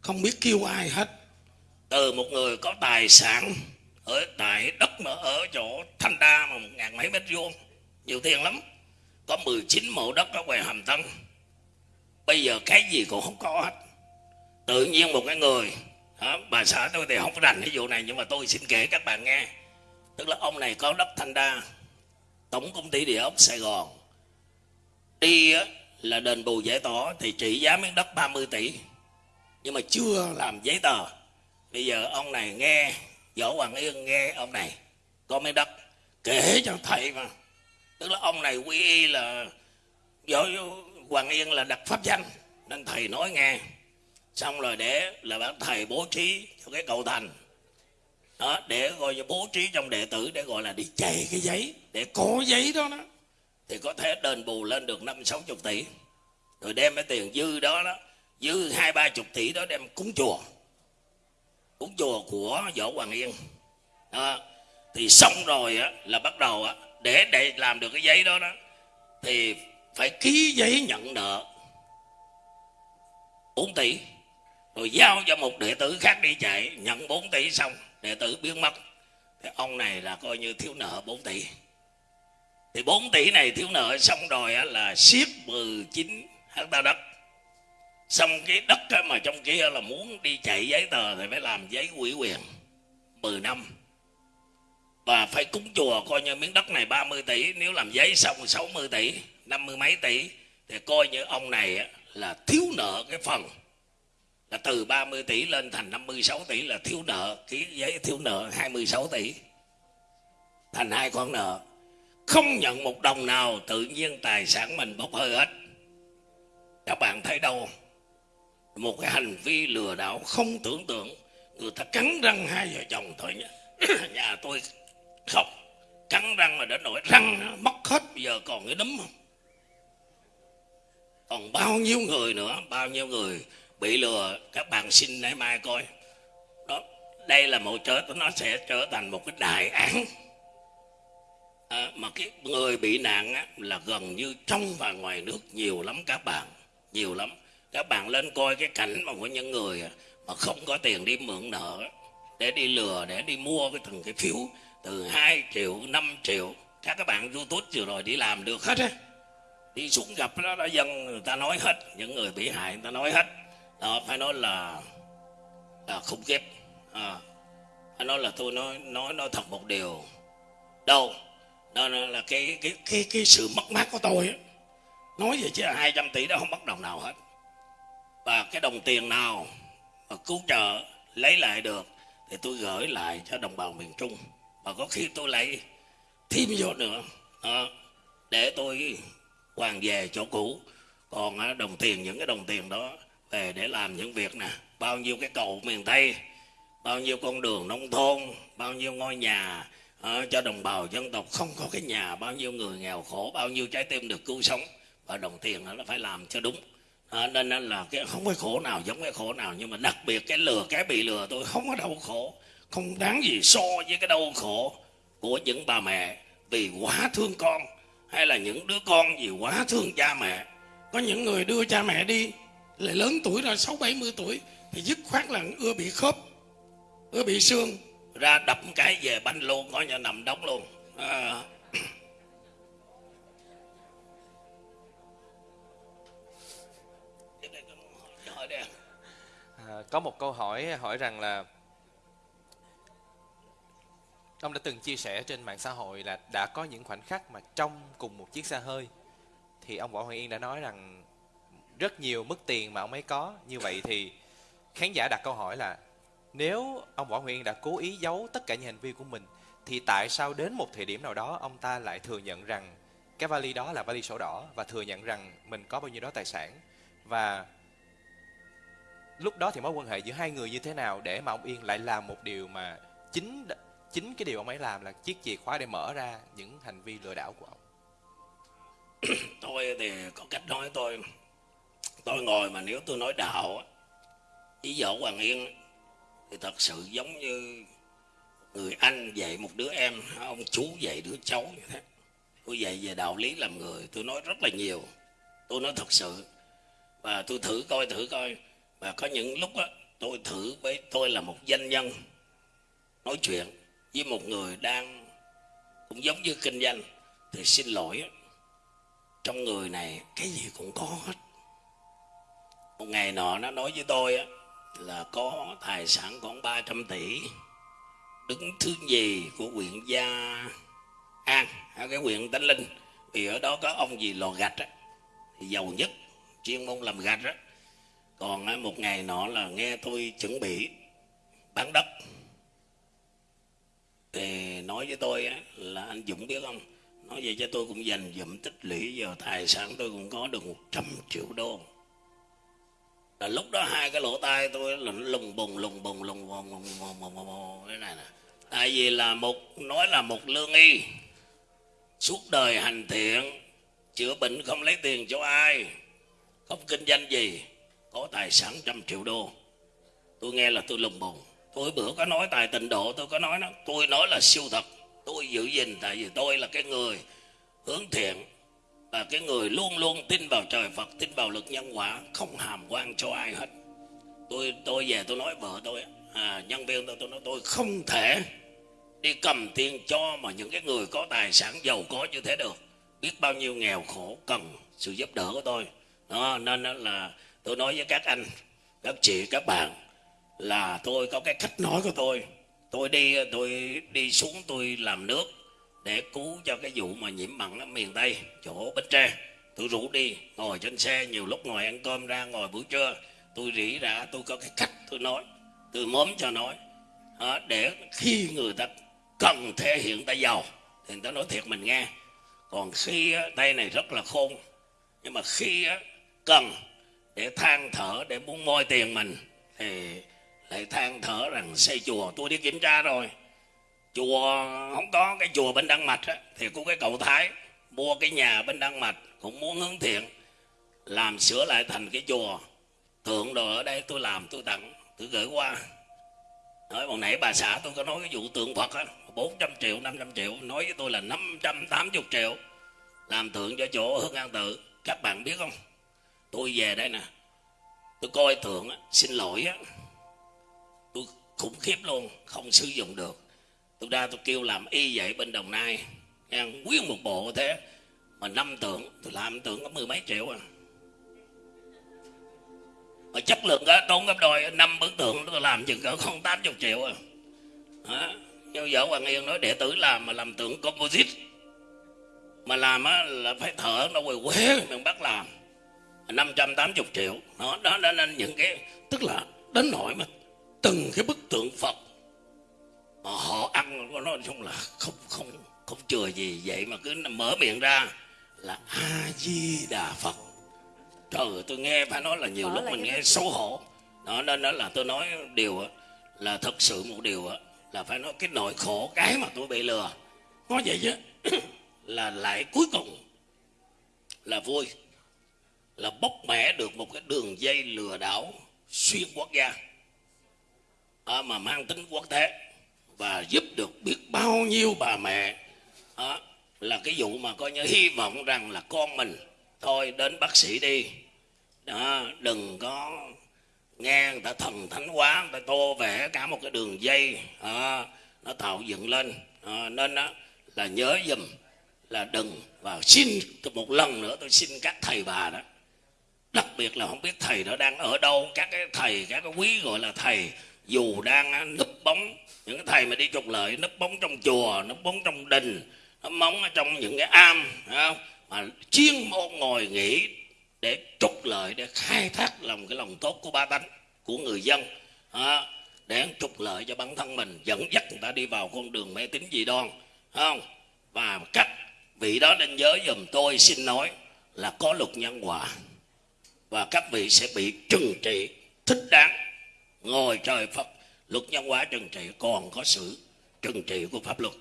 Không biết kêu ai hết. Từ một người có tài sản ở tại đất mà ở chỗ thanh đa mà một ngàn mấy mét vuông nhiều tiền lắm. Có 19 mẫu đất ở ngoài hàm tân. Bây giờ cái gì cũng không có hết. Tự nhiên một cái người đó, bà xã tôi thì không có rành cái vụ này nhưng mà tôi xin kể các bạn nghe. Tức là ông này có đất thanh đa tổng công ty địa ốc sài gòn. Đi á, là đền bù giải tỏa thì trị giá miếng đất 30 tỷ. Nhưng mà chưa làm giấy tờ. Bây giờ ông này nghe võ hoàng yên nghe ông này có miếng đất kể cho thầy mà. Tức là ông này quy y là võ hoàng yên là đặt pháp danh nên thầy nói nghe. Xong rồi để là bác thầy bố trí cho cái cầu thành. Đó để gọi bố trí trong đệ tử để gọi là đi chạy cái giấy để có giấy đó đó, thì có thể đền bù lên được năm sáu chục tỷ. Rồi đem cái tiền dư đó đó, dư hai ba chục tỷ đó đem cúng chùa. Cúng chùa của võ hoàng yên. Đó. thì xong rồi á, là bắt đầu á, để để làm được cái giấy đó đó, thì phải ký giấy nhận nợ 4 tỷ. Rồi giao cho một đệ tử khác đi chạy, nhận 4 tỷ xong, đệ tử biến mất. Thì ông này là coi như thiếu nợ 4 tỷ thì 4 tỷ này thiếu nợ xong rồi là siết 19 hecta đất. Xong cái đất mà trong kia là muốn đi chạy giấy tờ thì phải làm giấy ủy quyền 10 năm. Và phải cúng chùa coi như miếng đất này 30 tỷ, nếu làm giấy xong 60 tỷ 50 mấy tỷ, thì coi như ông này là thiếu nợ cái phần. Là từ 30 tỷ lên thành 56 tỷ là thiếu nợ, ký giấy thiếu nợ 26 tỷ. Thành hai con nợ không nhận một đồng nào, tự nhiên tài sản mình bốc hơi hết. Các bạn thấy đâu? Một cái hành vi lừa đảo không tưởng tượng. Người ta cắn răng hai vợ chồng thôi nhé. <coughs> Nhà tôi khóc. Cắn răng mà đến nỗi răng mất hết. Bây giờ còn cái đấm không? Còn bao nhiêu người nữa? Bao nhiêu người bị lừa? Các bạn xin nãy mai coi. Đó, đây là một chớ nó sẽ trở thành một cái đại án à, mà cái người bị nạn á, là gần như trong và ngoài nước nhiều lắm các bạn nhiều lắm. Các bạn lên coi cái cảnh mà của những người à, mà không có tiền đi mượn nợ để đi lừa để đi mua cái từng cái phiếu từ 2 triệu 5 triệu. Các các bạn youtube vừa rồi đi làm được hết á. Đi xuống gặp đó đã dân người ta nói hết. Những người bị hại người ta nói hết. Đó phải nói là là khủng khiếp à, ờ, phải nói là tôi nói nói nói thật một điều. Đâu? Đó là cái cái cái cái sự mất mát của tôi ấy. nói về chứ 200 tỷ đó không mất đồng nào hết. Và cái đồng tiền nào mà cứu trợ lấy lại được thì tôi gửi lại cho đồng bào miền Trung. Và có khi tôi lại thêm vô nữa. Đó, để tôi hoàn về chỗ cũ. Còn đồng tiền những cái đồng tiền đó về để làm những việc nè. Bao nhiêu cái cầu miền tây bao nhiêu con đường nông thôn bao nhiêu ngôi nhà à, cho đồng bào dân tộc không có cái nhà bao nhiêu người nghèo khổ bao nhiêu trái tim được cứu sống. Và đồng tiền nó phải làm cho đúng. À, nên là cái không có khổ nào giống cái khổ nào. Nhưng mà đặc biệt cái lừa cái bị lừa tôi không có đau khổ. Không đáng gì so với cái đau khổ của những bà mẹ vì quá thương con hay là những đứa con vì quá thương cha mẹ. Có những người đưa cha mẹ đi lại lớn tuổi rồi sáu bảy mươi tuổi thì dứt khoát là ưa bị khớp ưa bị xương ra đập cái về banh luôn coi như nằm đóng luôn à. À, có một câu hỏi hỏi rằng là ông đã từng chia sẻ trên mạng xã hội là đã có những khoảnh khắc mà trong cùng một chiếc xe hơi thì ông Võ Hoàng Yên đã nói rằng rất nhiều mức tiền mà ông ấy có như vậy thì khán giả đặt câu hỏi là nếu ông Võ Nguyên đã cố ý giấu tất cả những hành vi của mình, thì tại sao đến một thời điểm nào đó ông ta lại thừa nhận rằng cái vali đó là vali sổ đỏ và thừa nhận rằng mình có bao nhiêu đó tài sản? Và lúc đó thì mối quan hệ giữa hai người như thế nào để mà ông Yên lại làm một điều mà chính chính cái điều ông ấy làm là chiếc chìa khóa để mở ra những hành vi lừa đảo của ông? <coughs> Tôi thì có cách nói tôi tôi ngồi mà nếu tôi nói đạo ý dỗ vợ Hoàng Yên thì thật sự giống như người anh dạy một đứa em, ông chú dạy đứa cháu như thế tôi dạy về đạo lý làm người, tôi nói rất là nhiều. Tôi nói thật sự. Và tôi thử coi thử coi. Và có những lúc đó tôi thử với tôi là một doanh nhân, nói chuyện với một người đang cũng giống như kinh doanh. Thì xin lỗi trong người này cái gì cũng có hết. Một ngày nọ nó nói với tôi á là có tài sản khoảng 300 tỷ. Đứng thứ gì của huyện gia an ở cái huyện tánh linh. Vì ở đó có ông gì lò gạch á thì giàu nhất chuyên môn làm gạch á. Còn á, một ngày nọ là nghe tôi chuẩn bị bán đất. Thì nói với tôi á, là anh Dũng biết không? Nói vậy cho tôi cũng dành dụm tích lũy giờ tài sản tôi cũng có được 100 triệu đô là lúc đó hai cái lỗ tai tôi là nó lùng bùng lùng bùng lùng bùng lùng bùng bùng bùng thế này nè tại vì là một nói là một lương y suốt đời hành thiện chữa bệnh không lấy tiền cho ai không kinh doanh gì có tài sản trăm triệu đô tôi nghe là tôi lùng bùng tôi bữa có nói tài tình độ tôi có nói nó tôi nói là siêu thật tôi giữ gìn tại vì tôi là cái người hướng thiện là cái người luôn luôn tin vào trời Phật tin vào lực nhân quả không hàm quan cho ai hết. Tôi tôi về tôi nói vợ tôi à, nhân viên tôi tôi nói tôi không thể đi cầm tiền cho mà những cái người có tài sản giàu có như thế được. Biết bao nhiêu nghèo khổ cần sự giúp đỡ của tôi. Đó nên là tôi nói với các anh các chị các bạn là tôi có cái cách nói của tôi. Tôi đi tôi đi xuống tôi làm nước để cứu cho cái vụ mà nhiễm mặn ở miền tây chỗ bến tre tôi rủ đi ngồi trên xe nhiều lúc ngồi ăn cơm ra ngồi buổi trưa tôi rỉ ra tôi có cái cách tôi nói tôi mớm cho nói à, để khi người ta cần thể hiện ta giàu thì người ta nói thiệt mình nghe. Còn khi tay này rất là khôn nhưng mà khi cần để than thở để muốn moi tiền mình thì lại than thở rằng xây chùa tôi đi kiểm tra rồi chùa không có cái chùa bên đăng mạch á, thì có cái cậu thái. Mua cái nhà bên đăng mạch cũng muốn hướng thiện. Làm sửa lại thành cái chùa. Tượng đồ ở đây tôi làm tôi tặng tôi gửi qua. Nói hồi nãy bà xã tôi có nói cái vụ tượng Phật á 400 triệu 500 triệu. Nói với tôi là 580 triệu. Làm tượng cho chỗ Hương An Tự. Các bạn biết không? Tôi về đây nè. Tôi coi tượng á, xin lỗi á. Tôi khủng khiếp luôn không sử dụng được tôi ra tôi kêu làm y vậy bên đồng nai nghe quyết một bộ thế mà năm tượng tôi làm tượng có mười mấy triệu à. Mà chất lượng đó tốn gấp đôi năm bức tượng tôi làm chừng cỡ không tám chục triệu à. Đó. nhưng vợ hoàng yên nói đệ tử làm mà làm tượng composite. Mà làm á là phải thở nó quỳ quế miền bắc làm. 580 triệu. Đó, đó đó nên những cái tức là đến nỗi mà từng cái bức tượng Phật mà họ ăn nói chung là không không không chừa gì. Vậy mà cứ mở miệng ra là a di đà phật. Trời ơi, tôi nghe phải nói là nhiều Mở lúc mình nghe xấu hổ. Đó nên đó là tôi nói điều là thật sự một điều là phải nói cái nỗi khổ cái mà tôi bị lừa. Nói vậy chứ <clears throat> là lại cuối cùng là vui là bóc mẽ được một cái đường dây lừa đảo xuyên quốc gia. À, mà mang tính quốc tế và giúp được biết bao nhiêu bà mẹ. Đó, là cái vụ mà coi như hy vọng rằng là con mình thôi đến bác sĩ đi. Đó, đừng có nghe người ta thần thánh quá người ta tô vẽ cả một cái đường dây. Đó, nó tạo dựng lên. Đó, nên đó, là nhớ dùm là đừng và xin một lần nữa tôi xin các thầy bà đó. Đặc biệt là không biết thầy đó đang ở đâu các cái thầy các cái quý gọi là thầy dù đang núp bóng những cái thầy mà đi trục lợi nó bóng trong chùa nó bóng trong đình nó bóng ở trong những cái am không? Mà chuyên môn ngồi nghỉ để trục lợi để khai thác lòng cái lòng tốt của ba tánh của người dân à, để trục lợi cho bản thân mình dẫn dắt người ta đi vào con đường mê tín dị đoan không? Và các vị đó nên nhớ dùm tôi xin nói là có luật nhân quả và các vị sẽ bị trừng trị thích đáng ngồi trời Phật luật nhân quả trừng trị còn có sự trừng trị của pháp luật.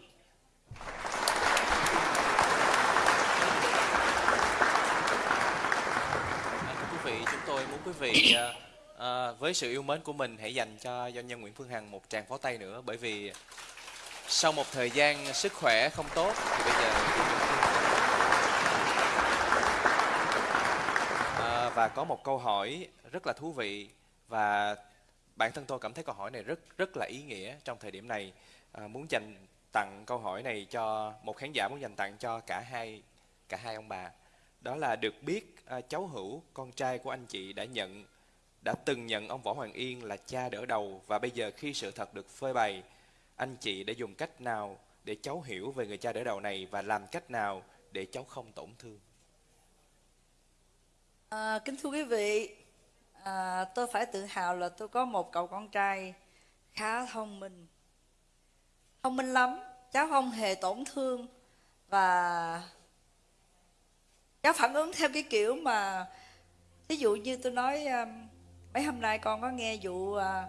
À, thưa quý vị, chúng tôi muốn quý vị à, à, với sự yêu mến của mình hãy dành cho doanh nhân Nguyễn Phương Hằng một tràng pháo tay nữa bởi vì sau một thời gian sức khỏe không tốt thì bây giờ à, và có một câu hỏi rất là thú vị và bản thân tôi cảm thấy câu hỏi này rất rất là ý nghĩa trong thời điểm này à, muốn dành tặng câu hỏi này cho một khán giả muốn dành tặng cho cả hai cả hai ông bà đó là được biết à, cháu Hữu, con trai của anh chị đã nhận đã từng nhận ông Võ Hoàng Yên là cha đỡ đầu và bây giờ khi sự thật được phơi bày, anh chị đã dùng cách nào để cháu hiểu về người cha đỡ đầu này và làm cách nào để cháu không tổn thương? À, kính thưa quý vị, à, tôi phải tự hào là tôi có một cậu con trai khá thông minh. Thông minh lắm, cháu không hề tổn thương và cháu phản ứng theo cái kiểu mà ví dụ như tôi nói um, mấy hôm nay con có nghe vụ à,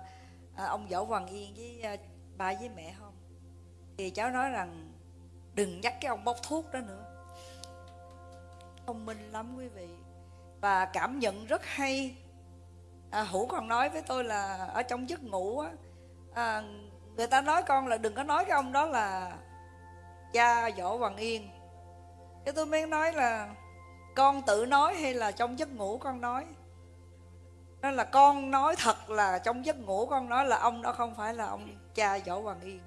à, ông võ hoàng yên với à, ba với mẹ không? Thì cháu nói rằng đừng nhắc cái ông bốc thuốc đó nữa. Thông minh lắm quý vị. Và cảm nhận rất hay à, hữu còn nói với tôi là ở trong giấc ngủ á à, người ta nói con là đừng có nói cái ông đó là cha võ hoàng yên. Cái tôi mới nói là con tự nói hay là trong giấc ngủ con nói? Đó là con nói thật là trong giấc ngủ con nói là ông đó không phải là ông cha võ hoàng yên.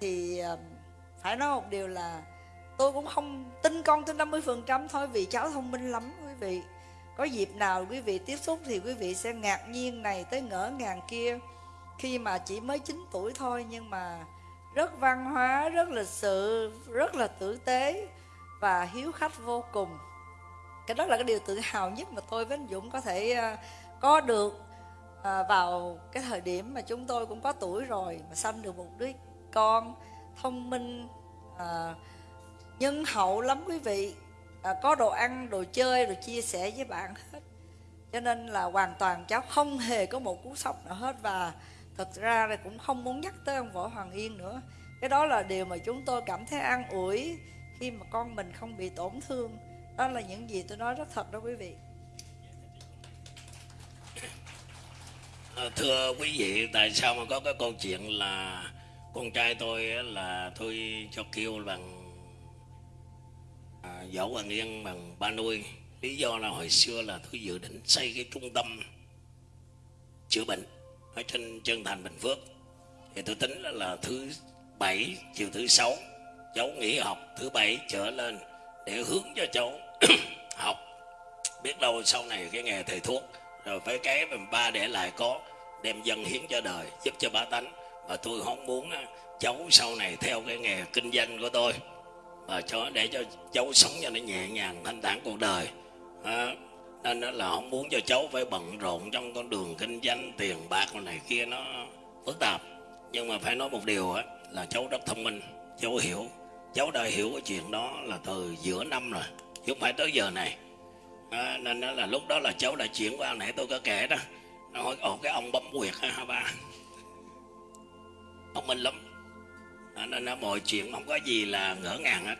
Thì à, phải nói một điều là tôi cũng không tin con tới 50% thôi vì cháu thông minh lắm quý vị có dịp nào quý vị tiếp xúc thì quý vị sẽ ngạc nhiên này tới ngỡ ngàng kia. Khi mà chỉ mới 9 tuổi thôi nhưng mà rất văn hóa, rất lịch sự, rất là tử tế và hiếu khách vô cùng. Cái đó là cái điều tự hào nhất mà tôi với anh Dũng có thể à, có được à, vào cái thời điểm mà chúng tôi cũng có tuổi rồi mà sanh được một đứa con thông minh à, nhân hậu lắm quý vị. À, có đồ ăn, đồ chơi rồi chia sẻ với bạn hết. Cho nên là hoàn toàn cháu không hề có một cú sốc nào hết. Và thật ra là cũng không muốn nhắc tới ông võ hoàng yên nữa. Cái đó là điều mà chúng tôi cảm thấy an ủi khi mà con mình không bị tổn thương. Đó là những gì tôi nói rất thật đó quý vị. À, thưa quý vị, tại sao mà có cái câu chuyện là con trai tôi là tôi cho kêu bằng à, võ hoàng yên bằng ba nuôi. Lý do là hồi xưa là tôi dự định xây cái trung tâm chữa bệnh ở trên chân thành bình phước. Thì tôi tính là, là thứ bảy chiều thứ sáu cháu nghỉ học thứ bảy trở lên để hướng cho cháu <clears throat> học. Biết đâu sau này cái nghề thầy thuốc rồi phải cái mà ba để lại có đem dân hiến cho đời giúp cho bá tánh. Và tôi không muốn cháu sau này theo cái nghề kinh doanh của tôi và cho để cho cháu sống cho nó nhẹ nhàng thanh thản cuộc đời. À, nên đó là không muốn cho cháu phải bận rộn trong con đường kinh doanh tiền bạc này kia nó phức tạp. Nhưng mà phải nói một điều á là cháu rất thông minh cháu hiểu. Cháu đã hiểu cái chuyện đó là từ giữa năm rồi chứ không phải tới giờ này. À, nên đó là lúc đó là cháu đã chuyển qua nãy tôi có kể đó. Nó hỏi ồ cái ông bấm quyệt ha ba. Ông minh lắm nên là mọi chuyện không có gì là ngỡ ngàng hết.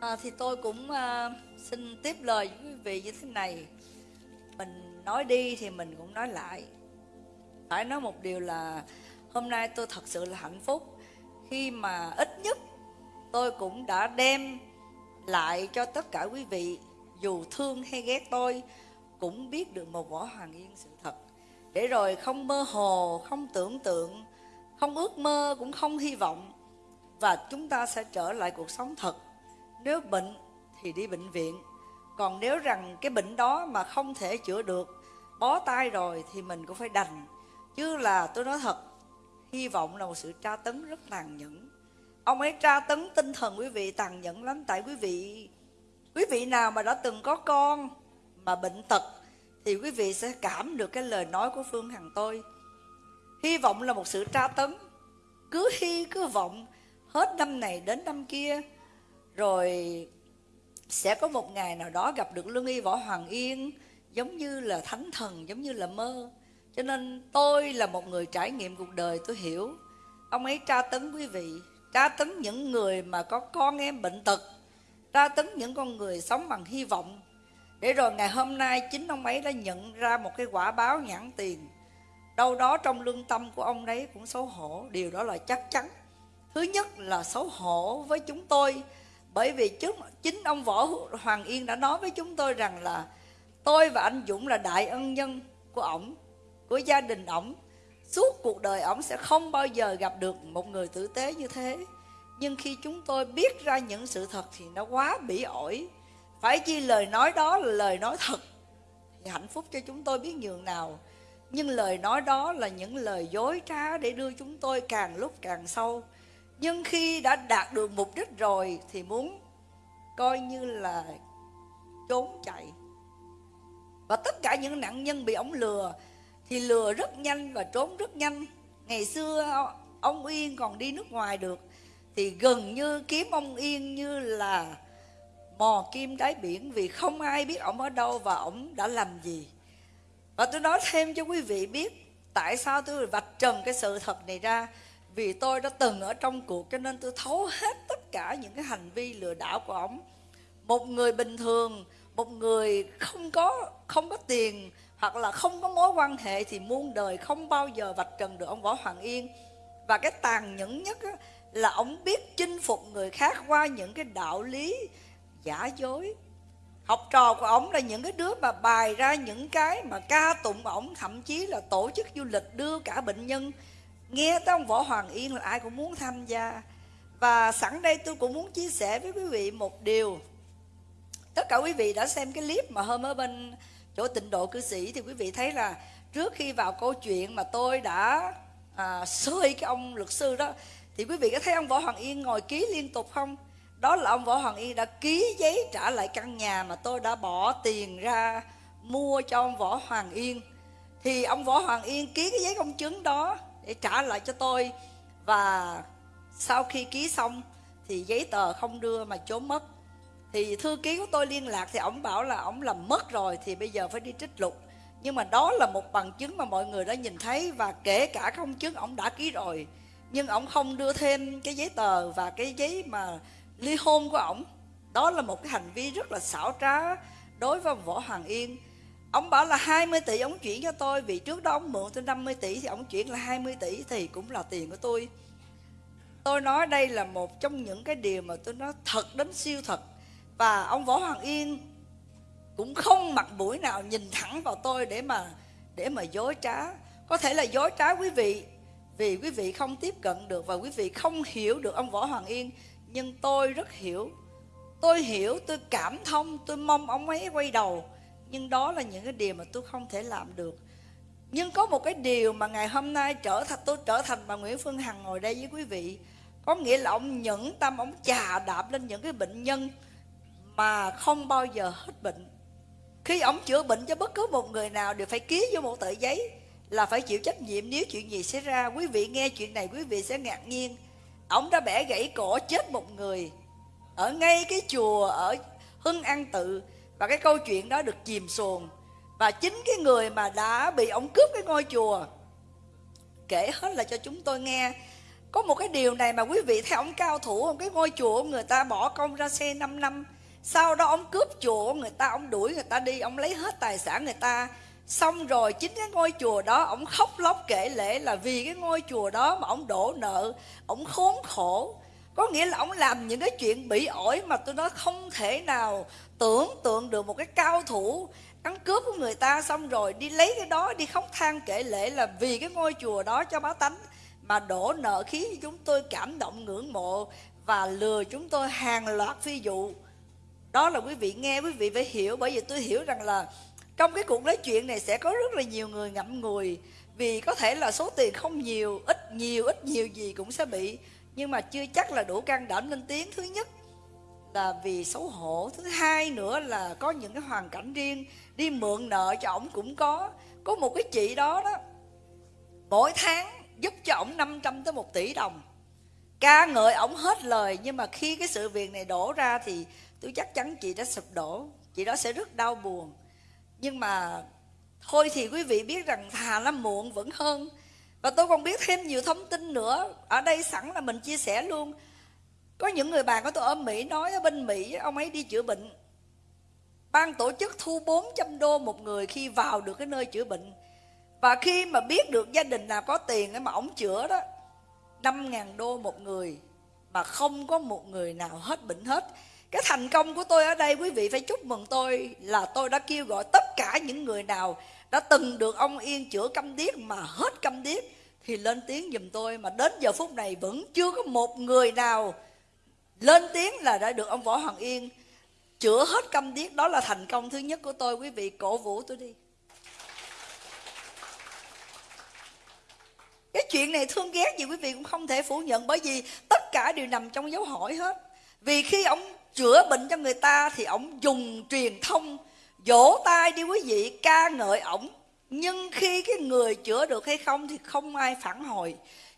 À, thì tôi cũng uh, xin tiếp lời với quý vị như thế này. Mình nói đi thì mình cũng nói lại. Phải nói một điều là hôm nay tôi thật sự là hạnh phúc. Khi mà ít nhất tôi cũng đã đem lại cho tất cả quý vị dù thương hay ghét tôi cũng biết được một võ hoàng yên sự thật. Để rồi không mơ hồ không tưởng tượng không ước mơ, cũng không hy vọng. Và chúng ta sẽ trở lại cuộc sống thật. Nếu bệnh thì đi bệnh viện. Còn nếu rằng cái bệnh đó mà không thể chữa được, bó tay rồi thì mình cũng phải đành. Chứ là tôi nói thật, hy vọng là một sự tra tấn rất tàn nhẫn. Ông ấy tra tấn tinh thần quý vị tàn nhẫn lắm. Tại quý vị quý vị nào mà đã từng có con mà bệnh tật, thì quý vị sẽ cảm được cái lời nói của phương hằng tôi hy vọng là một sự tra tấn. Cứ hy, cứ vọng, hết năm này đến năm kia, rồi sẽ có một ngày nào đó gặp được lương y võ hoàng yên, giống như là thánh thần, giống như là mơ. Cho nên tôi là một người trải nghiệm cuộc đời, tôi hiểu. Ông ấy tra tấn quý vị, tra tấn những người mà có con em bệnh tật, tra tấn những con người sống bằng hy vọng. Để rồi ngày hôm nay chính ông ấy đã nhận ra một cái quả báo nhãn tiền đâu đó trong lương tâm của ông đấy cũng xấu hổ. Điều đó là chắc chắn. Thứ nhất là xấu hổ với chúng tôi. Bởi vì trước chính ông võ hoàng yên đã nói với chúng tôi rằng là tôi và anh dũng là đại ân nhân của ổng, của gia đình ổng. Suốt cuộc đời ổng sẽ không bao giờ gặp được một người tử tế như thế. Nhưng khi chúng tôi biết ra những sự thật thì nó quá bỉ ổi. Phải chi lời nói đó là lời nói thật. Thì hạnh phúc cho chúng tôi biết nhường nào nhưng lời nói đó là những lời dối trá để đưa chúng tôi càng lúc càng sâu. Nhưng khi đã đạt được mục đích rồi thì muốn coi như là trốn chạy. Và tất cả những nạn nhân bị ông lừa thì lừa rất nhanh và trốn rất nhanh. Ngày xưa ông yên còn đi nước ngoài được thì gần như kiếm ông yên như là mò kim đáy biển vì không ai biết ông ở đâu và ông đã làm gì và tôi nói thêm cho quý vị biết tại sao tôi vạch trần cái sự thật này ra. Vì tôi đã từng ở trong cuộc cho nên tôi thấu hết tất cả những cái hành vi lừa đảo của ông một người bình thường, một người không có không có tiền hoặc là không có mối quan hệ thì muôn đời không bao giờ vạch trần được ông võ hoàng yên. Và cái tàn nhẫn nhất là ông biết chinh phục người khác qua những cái đạo lý giả dối học trò của ông là những cái đứa mà bài ra những cái mà ca tụng ổng thậm chí là tổ chức du lịch đưa cả bệnh nhân. Nghe tới ông võ hoàng yên là ai cũng muốn tham gia. Và sẵn đây tôi cũng muốn chia sẻ với quý vị một điều. Tất cả quý vị đã xem cái clip mà hôm ở bên chỗ tịnh độ cư sĩ thì quý vị thấy là trước khi vào câu chuyện mà tôi đã à, xơi cái ông luật sư đó thì quý vị có thấy ông võ hoàng yên ngồi ký liên tục không? Đó là ông võ hoàng yên đã ký giấy trả lại căn nhà mà tôi đã bỏ tiền ra mua cho ông võ hoàng yên. Thì ông võ hoàng yên ký cái giấy công chứng đó để trả lại cho tôi. Và sau khi ký xong thì giấy tờ không đưa mà trốn mất. Thì thư ký của tôi liên lạc thì ông bảo là ông làm mất rồi thì bây giờ phải đi trích lục. Nhưng mà đó là một bằng chứng mà mọi người đã nhìn thấy và kể cả công chứng ông đã ký rồi. Nhưng ông không đưa thêm cái giấy tờ và cái giấy mà ly hôn của ổng, đó là một cái hành vi rất là xảo trá đối với võ hoàng yên. Ông bảo là 20 tỷ ông chuyển cho tôi, vì trước đó ông mượn tôi 50 tỷ thì ông chuyển là 20 tỷ thì cũng là tiền của tôi. Tôi nói đây là một trong những cái điều mà tôi nói thật đến siêu thật. Và ông võ hoàng yên cũng không mặt mũi nào nhìn thẳng vào tôi để mà để mà dối trá. Có thể là dối trá quý vị, vì quý vị không tiếp cận được và quý vị không hiểu được ông võ hoàng yên nhưng tôi rất hiểu. Tôi hiểu, tôi cảm thông, tôi mong ông ấy quay đầu. Nhưng đó là những cái điều mà tôi không thể làm được. Nhưng có một cái điều mà ngày hôm nay trở thành, tôi trở thành bà Nguyễn Phương Hằng ngồi đây với quý vị. Có nghĩa là ông nhẫn tâm, ông chà đạp lên những cái bệnh nhân mà không bao giờ hết bệnh. Khi ông chữa bệnh cho bất cứ một người nào đều phải ký vô một tờ giấy là phải chịu trách nhiệm. Nếu chuyện gì xảy ra, quý vị nghe chuyện này, quý vị sẽ ngạc nhiên ông đã bẻ gãy cổ chết một người. Ở ngay cái chùa ở hưng an tự, và cái câu chuyện đó được chìm xuồng. Và chính cái người mà đã bị ông cướp cái ngôi chùa, kể hết là cho chúng tôi nghe. Có một cái điều này mà quý vị thấy ông cao thủ, ông cái ngôi chùa người ta bỏ công ra xe 5 năm. Sau đó ông cướp chùa người ta, ông đuổi người ta đi, ông lấy hết tài sản người ta xong rồi chính cái ngôi chùa đó ông khóc lóc kể lễ là vì cái ngôi chùa đó mà ông đổ nợ ông khốn khổ. Có nghĩa là ông làm những cái chuyện bị ổi mà tôi nói không thể nào tưởng tượng được một cái cao thủ ăn cướp của người ta. Xong rồi đi lấy cái đó, đi khóc than kể lễ là vì cái ngôi chùa đó cho bá tánh mà đổ nợ khiến chúng tôi, cảm động ngưỡng mộ và lừa chúng tôi hàng loạt phi vụ. Đó là quý vị nghe, quý vị phải hiểu, bởi vì tôi hiểu rằng là trong cái cuộc nói chuyện này sẽ có rất là nhiều người ngậm ngùi. Vì có thể là số tiền không nhiều, ít nhiều ít nhiều gì cũng sẽ bị. Nhưng mà chưa chắc là đủ can đảm lên tiếng. Thứ nhất là vì xấu hổ. Thứ hai nữa là có những cái hoàn cảnh riêng, đi mượn nợ cho ổng cũng có. Có một cái chị đó đó, mỗi tháng giúp cho ổng 500 tới 1 tỷ đồng. Ca ngợi ổng hết lời, nhưng mà khi cái sự việc này đổ ra thì tôi chắc chắn chị đã sụp đổ. Chị đó sẽ rất đau buồn nhưng mà thôi thì quý vị biết rằng thà nó muộn vẫn hơn. Và tôi còn biết thêm nhiều thông tin nữa. Ở đây sẵn là mình chia sẻ luôn. Có những người bạn của tôi ở Mỹ nói, ở bên Mỹ, ông ấy đi chữa bệnh. Ban tổ chức thu 400 đô một người khi vào được cái nơi chữa bệnh. Và khi mà biết được gia đình nào có tiền mà ổng chữa đó 5.000 đô một người mà không có một người nào hết bệnh hết cái thành công của tôi ở đây, quý vị phải chúc mừng tôi là tôi đã kêu gọi tất cả những người nào đã từng được ông Yên chữa câm điếc mà hết câm điếc, thì lên tiếng giùm tôi. Mà đến giờ phút này vẫn chưa có một người nào lên tiếng là đã được ông Võ Hoàng Yên chữa hết câm điếc. Đó là thành công thứ nhất của tôi. Quý vị cổ vũ tôi đi. Cái chuyện này thương ghét gì quý vị cũng không thể phủ nhận, bởi vì tất cả đều nằm trong dấu hỏi hết. Vì khi ông chữa bệnh cho người ta thì ổng dùng truyền thông. Vỗ tay đi quý vị, ca ngợi ổng. Nhưng khi cái người chữa được hay không thì không ai phản hồi.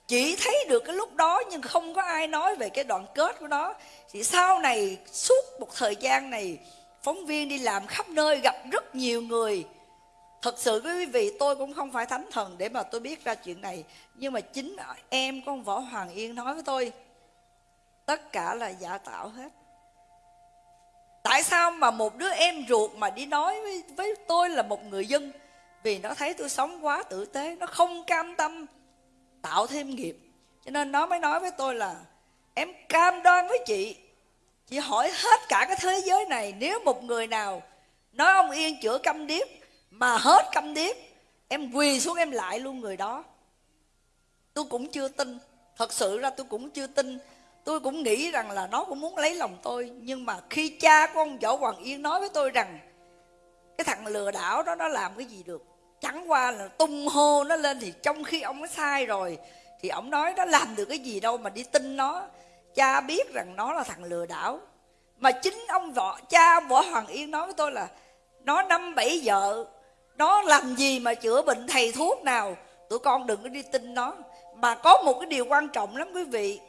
Chỉ thấy được cái lúc đó nhưng không có ai nói về cái đoạn kết của nó. Thì sau này, suốt một thời gian này, phóng viên đi làm khắp nơi gặp rất nhiều người. Thật sự quý vị, tôi cũng không phải thánh thần để mà tôi biết ra chuyện này. Nhưng mà chính em con võ hoàng yên nói với tôi, tất cả là giả tạo hết tại sao mà một đứa em ruột mà đi nói với, với tôi là một người dân? Vì nó thấy tôi sống quá tử tế nó không cam tâm tạo thêm nghiệp. Cho nên nó mới nói với tôi là em cam đoan với chị chị hỏi hết cả cái thế giới này nếu một người nào nói ông yên chữa câm điếc mà hết câm điếc em quỳ xuống em lại luôn người đó. Tôi cũng chưa tin thật sự ra tôi cũng chưa tin tôi cũng nghĩ rằng là nó cũng muốn lấy lòng tôi, nhưng mà khi cha của ông võ hoàng yên nói với tôi rằng cái thằng lừa đảo đó nó làm cái gì được, chẳng qua là tung hô nó lên thì trong khi ông nó sai rồi, thì ông nói nó làm được cái gì đâu mà đi tin nó. Cha biết rằng nó là thằng lừa đảo. Mà chính ông võ, cha võ hoàng yên nói với tôi là nó năm bảy vợ, nó làm gì mà chữa bệnh thầy thuốc nào? Tụi con đừng có đi tin nó. Mà có một cái điều quan trọng lắm quý vị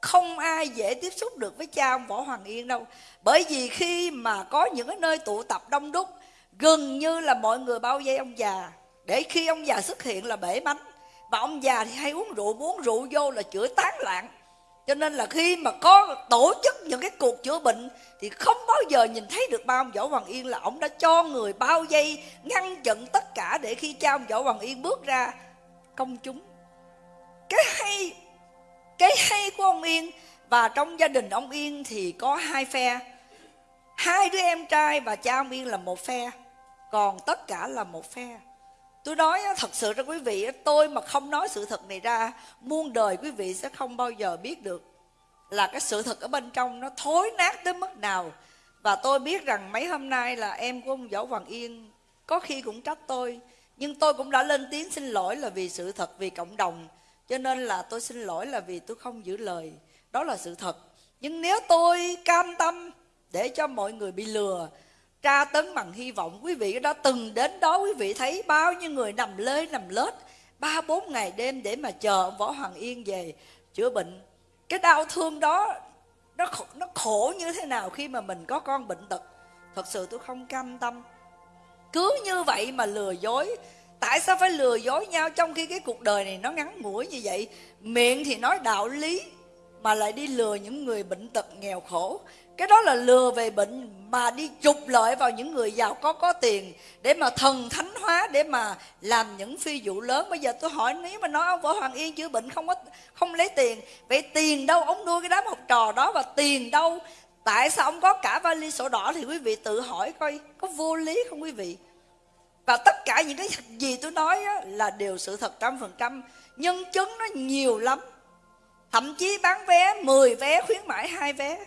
không ai dễ tiếp xúc được với cha ông võ hoàng yên đâu. Bởi vì khi mà có những cái nơi tụ tập đông đúc, gần như là mọi người bao vây ông già. Để khi ông già xuất hiện là bể bánh, và ông già thì hay uống rượu uống rượu vô là chữa tán loạn. Cho nên là khi mà có tổ chức những cái cuộc chữa bệnh, thì không bao giờ nhìn thấy được ba ông võ hoàng yên là ông đã cho người bao vây, ngăn chặn tất cả để khi cha ông võ hoàng yên bước ra, công chúng. Cái hay cái hay của ông yên, và trong gia đình ông yên thì có hai phe. Hai đứa em trai và cha ông yên là một phe, còn tất cả là một phe. Tôi nói thật sự cho quý vị tôi mà không nói sự thật này ra, muôn đời quý vị sẽ không bao giờ biết được là cái sự thật ở bên trong nó thối nát tới mức nào. Và tôi biết rằng mấy hôm nay là em của ông võ hoàng yên, có khi cũng trách tôi, nhưng tôi cũng đã lên tiếng xin lỗi là vì sự thật, vì cộng đồng cho nên là tôi xin lỗi là vì tôi không giữ lời. Đó là sự thật. Nhưng nếu tôi cam tâm để cho mọi người bị lừa tra tấn bằng hy vọng quý vị đã từng đến đó quý vị thấy bao nhiêu người nằm lê nằm lết ba bốn ngày đêm để mà chờ võ hoàng yên về chữa bệnh. Cái đau thương đó nó khổ, nó khổ như thế nào khi mà mình có con bệnh tật? Thật sự tôi không cam tâm. Cứ như vậy mà lừa dối tại sao phải lừa dối nhau trong khi cái cuộc đời này nó ngắn ngủi như vậy? Miệng thì nói đạo lý, mà lại đi lừa những người bệnh tật nghèo khổ. Cái đó là lừa về bệnh mà đi trục lợi vào những người giàu có có tiền để mà thần thánh hóa, để mà làm những phi vụ lớn. Bây giờ tôi hỏi, nếu mà nói ông võ hoàng yên chữa bệnh không có, không lấy tiền, vậy tiền đâu? Ông nuôi cái đám học trò đó và tiền đâu? Tại sao ông có cả vali sổ đỏ thì quý vị tự hỏi coi, có vô lý không quý vị? Và tất cả những cái gì tôi nói á, là đều sự thật trăm phần trăm. Nhân chứng nó nhiều lắm. Thậm chí bán vé 10 vé khuyến mãi hai vé.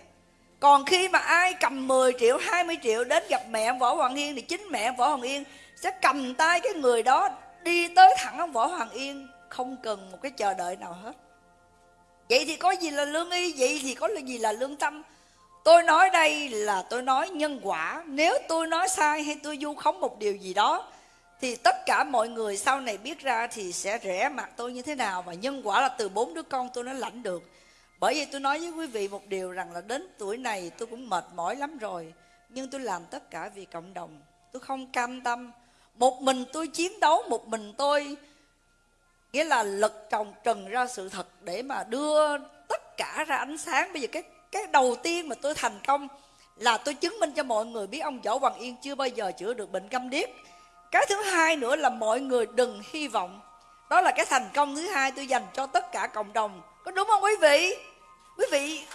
Còn khi mà ai cầm 10 triệu 20 triệu đến gặp mẹ võ hoàng yên thì chính mẹ võ hoàng yên sẽ cầm tay cái người đó đi tới thẳng ông võ hoàng yên không cần một cái chờ đợi nào hết. Vậy thì có gì là lương y vậy thì có gì là lương tâm? Tôi nói đây là tôi nói nhân quả. Nếu tôi nói sai hay tôi du khống một điều gì đó thì tất cả mọi người sau này biết ra thì sẽ rẻ mặt tôi như thế nào và nhân quả là từ bốn đứa con tôi nó lãnh được. Bởi vì tôi nói với quý vị một điều rằng là đến tuổi này tôi cũng mệt mỏi lắm rồi, nhưng tôi làm tất cả vì cộng đồng. Tôi không cam tâm. Một mình tôi chiến đấu, một mình tôi, nghĩa là lật trồng trần ra sự thật để mà đưa tất cả ra ánh sáng. Bây giờ cái cái đầu tiên mà tôi thành công là tôi chứng minh cho mọi người biết ông võ hoàng yên chưa bao giờ chữa được bệnh câm điếc cái thứ hai nữa là mọi người đừng hy vọng. Đó là cái thành công thứ hai tôi dành cho tất cả cộng đồng. Có đúng không quý vị? Quý vị.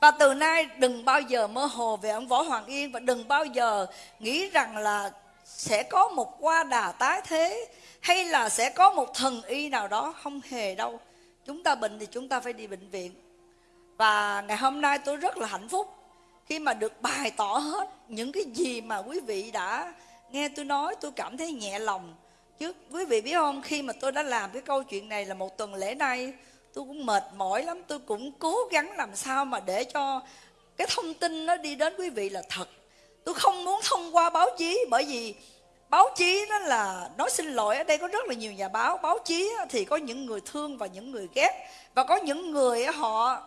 Và từ nay đừng bao giờ mơ hồ về ông võ hoàng yên và đừng bao giờ nghĩ rằng là sẽ có một qua đà tái thế hay là sẽ có một thần y nào đó không hề đâu. Chúng ta bệnh thì chúng ta phải đi bệnh viện. Và ngày hôm nay tôi rất là hạnh phúc khi mà được bày tỏ hết những cái gì mà quý vị đã nghe tôi nói, tôi cảm thấy nhẹ lòng. Chứ quý vị biết không, khi mà tôi đã làm cái câu chuyện này là một tuần lễ nay, tôi cũng mệt mỏi lắm. Tôi cũng cố gắng làm sao mà để cho cái thông tin nó đi đến quý vị là thật. Tôi không muốn thông qua báo chí, bởi vì báo chí đó là, nói xin lỗi, ở đây có rất là nhiều nhà báo. Báo chí thì có những người thương và những người ghét. Và có những người họ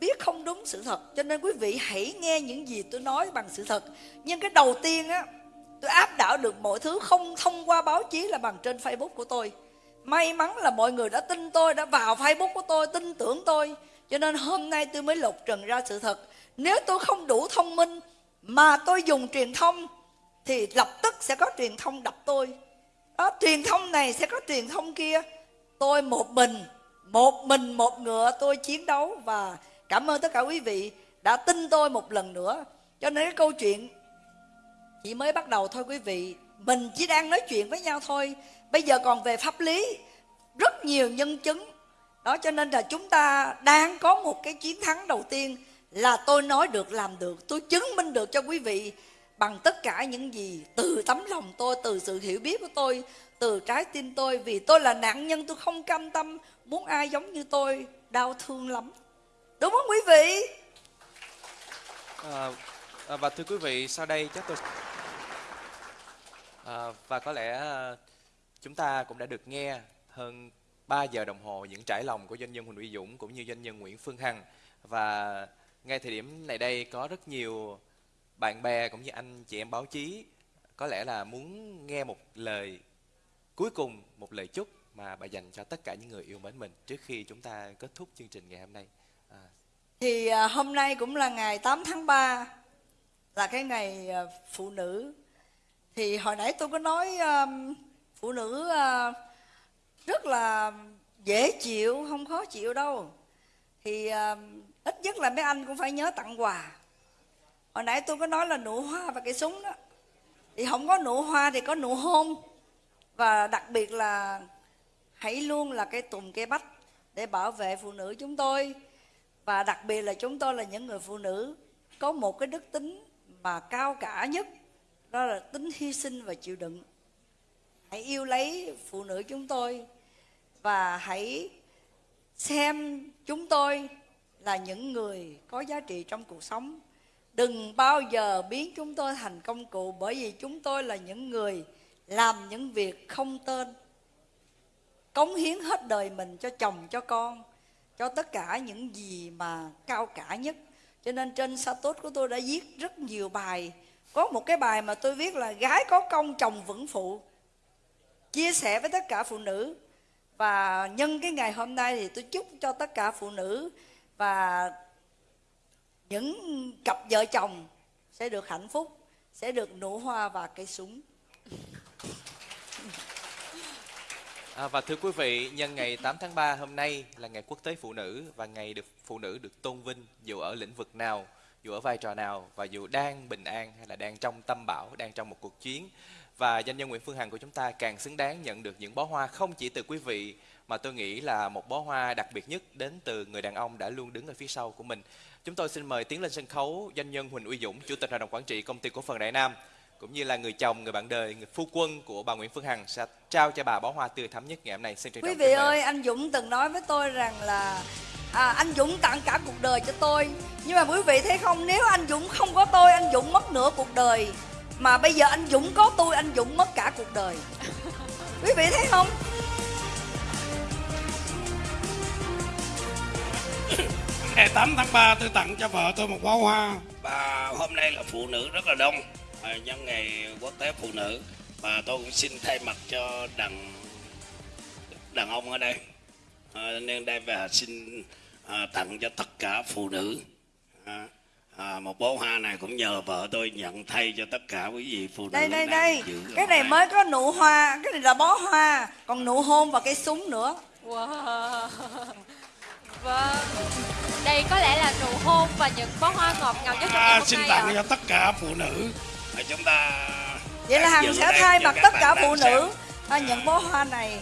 biết không đúng sự thật cho nên quý vị hãy nghe những gì tôi nói bằng sự thật. Nhưng cái đầu tiên á tôi áp đảo được mọi thứ không thông qua báo chí là bằng trên facebook của tôi. May mắn là mọi người đã tin tôi đã vào facebook của tôi tin tưởng tôi. Cho nên hôm nay tôi mới lột trần ra sự thật. Nếu tôi không đủ thông minh mà tôi dùng truyền thông thì lập tức sẽ có truyền thông đập tôi. Đó, truyền thông này sẽ có truyền thông kia. Tôi một mình một mình một ngựa tôi chiến đấu và cảm ơn tất cả quý vị đã tin tôi một lần nữa. Cho nên cái câu chuyện chỉ mới bắt đầu thôi quý vị. Mình chỉ đang nói chuyện với nhau thôi. Bây giờ còn về pháp lý, rất nhiều nhân chứng. Đó, cho nên là chúng ta đang có một cái chiến thắng đầu tiên là tôi nói được, làm được, tôi chứng minh được cho quý vị bằng tất cả những gì từ tấm lòng tôi, từ sự hiểu biết của tôi, từ trái tim tôi. Vì tôi là nạn nhân, tôi không cam tâm, muốn ai giống như tôi, đau thương lắm đúng không quý vị À, à, và thưa quý vị, sau đây chắc tôi à, và có lẽ chúng ta cũng đã được nghe hơn 3 giờ đồng hồ những trải lòng của doanh nhân Huỳnh Uy Dũng cũng như doanh nhân Nguyễn Phương Hằng và ngay thời điểm này đây có rất nhiều bạn bè cũng như anh chị em báo chí có lẽ là muốn nghe một lời cuối cùng một lời chúc mà bà dành cho tất cả những người yêu mến mình trước khi chúng ta kết thúc chương trình ngày hôm nay. Thì à, hôm nay cũng là ngày 8 tháng 3 là cái ngày à, phụ nữ. Thì hồi nãy tôi có nói phụ nữ à, rất là dễ chịu, không khó chịu đâu. Thì ít nhất là mấy anh cũng phải nhớ tặng quà. Hồi nãy tôi có nói là nụ hoa và cây súng đó. Thì không có nụ hoa thì có nụ hôn. Và đặc biệt là hãy luôn là cây tùng cây bách để bảo vệ phụ nữ chúng tôi và đặc biệt là chúng tôi là những người phụ nữ có một cái đức tính mà cao cả nhất, đó là tính hy sinh và chịu đựng. Hãy yêu lấy phụ nữ chúng tôi và hãy xem chúng tôi là những người có giá trị trong cuộc sống. Đừng bao giờ biến chúng tôi thành công cụ bởi vì chúng tôi là những người làm những việc không tên, cống hiến hết đời mình cho chồng, cho con cho tất cả những gì mà cao cả nhất. Cho nên trên status của tôi đã viết rất nhiều bài. Có một cái bài mà tôi viết là gái có công chồng vững phụ. Chia sẻ với tất cả phụ nữ. Và nhân cái ngày hôm nay thì tôi chúc cho tất cả phụ nữ và những cặp vợ chồng sẽ được hạnh phúc, sẽ được nụ hoa và cây súng. À, và thưa quý vị, nhân ngày 8 tháng 3 hôm nay là ngày quốc tế phụ nữ và ngày được phụ nữ được tôn vinh dù ở lĩnh vực nào, dù ở vai trò nào và dù đang bình an hay là đang trong tâm bão, đang trong một cuộc chiến. Và doanh nhân Nguyễn Phương Hằng của chúng ta càng xứng đáng nhận được những bó hoa không chỉ từ quý vị mà tôi nghĩ là một bó hoa đặc biệt nhất đến từ người đàn ông đã luôn đứng ở phía sau của mình. Chúng tôi xin mời tiến lên sân khấu doanh nhân Huỳnh Uy Dũng, Chủ tịch Hội đồng Quản trị Công ty Cổ phần Đại Nam cũng như là người chồng, người bạn đời, người phu quân của bà Nguyễn Phương Hằng sẽ trao cho bà bó hoa tươi thắm nhất ngày hôm nay. Xin trân quý vị ơi anh dũng từng nói với tôi rằng là à, anh dũng tặng cả cuộc đời cho tôi. Nhưng mà quý vị thấy không nếu anh dũng không có tôi anh dũng mất nửa cuộc đời. Mà bây giờ anh dũng có tôi anh dũng mất cả cuộc đời. <laughs> Quý vị thấy không? Ngày 8 tháng 3 tôi tặng cho vợ tôi một bó hoa. Và hôm nay là phụ nữ rất là đông à, nhân ngày quốc tế phụ nữ. Và tôi cũng xin thay mặt cho đàn đàn ông ở đây. À, nên đây và xin à, tặng cho tất cả phụ nữ. À, à, một bó hoa này cũng nhờ vợ tôi nhận thay cho tất cả quý vị phụ nữ đây đây đây. cái này mới có nụ hoa. Cái này là bó hoa. Còn nụ hôn và cây súng nữa. Wow. Vâng. Đây có lẽ là nụ hôn và những bó hoa ngọt ngào nhất trong ngày à, hôm xin nay tặng ạ. cho tất cả phụ nữ À, chúng ta vậy là hằng sẽ thay mặt tất cả phụ nữ à, nhận bó hoa này.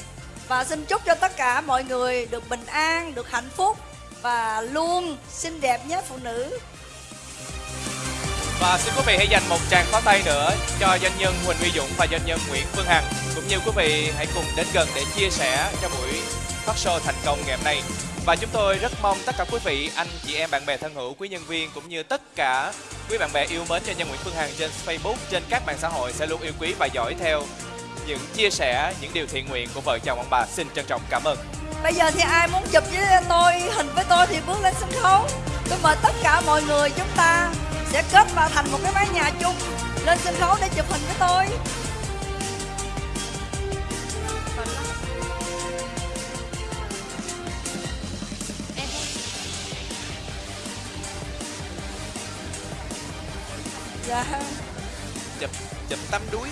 Và xin chúc cho tất cả mọi người được bình an được hạnh phúc và luôn xinh đẹp nhất phụ nữ. Và xin quý vị hãy dành một tràng pháo tay nữa cho doanh nhân Huỳnh Uy Dũng và doanh nhân Nguyễn Phương Hằng. Cũng như quý vị hãy cùng đến gần để chia sẻ cho buổi phát show thành công ngày hôm nay. Và chúng tôi rất mong tất cả quý vị, anh chị em, bạn bè thân hữu, quý nhân viên cũng như tất cả quý bạn bè yêu mến cho nhân Nguyễn Phương Hằng trên Facebook, trên các mạng xã hội sẽ luôn yêu quý và dõi theo những chia sẻ, những điều thiện nguyện của vợ chồng ông bà. Xin trân trọng cảm ơn. bây giờ thì ai muốn chụp với tôi hình với tôi thì bước lên sân khấu tôi mời tất cả mọi người chúng ta sẽ kết vào thành một cái mái nhà chung lên sân khấu để chụp hình với tôi dạ Chụp chụp tắm đuối.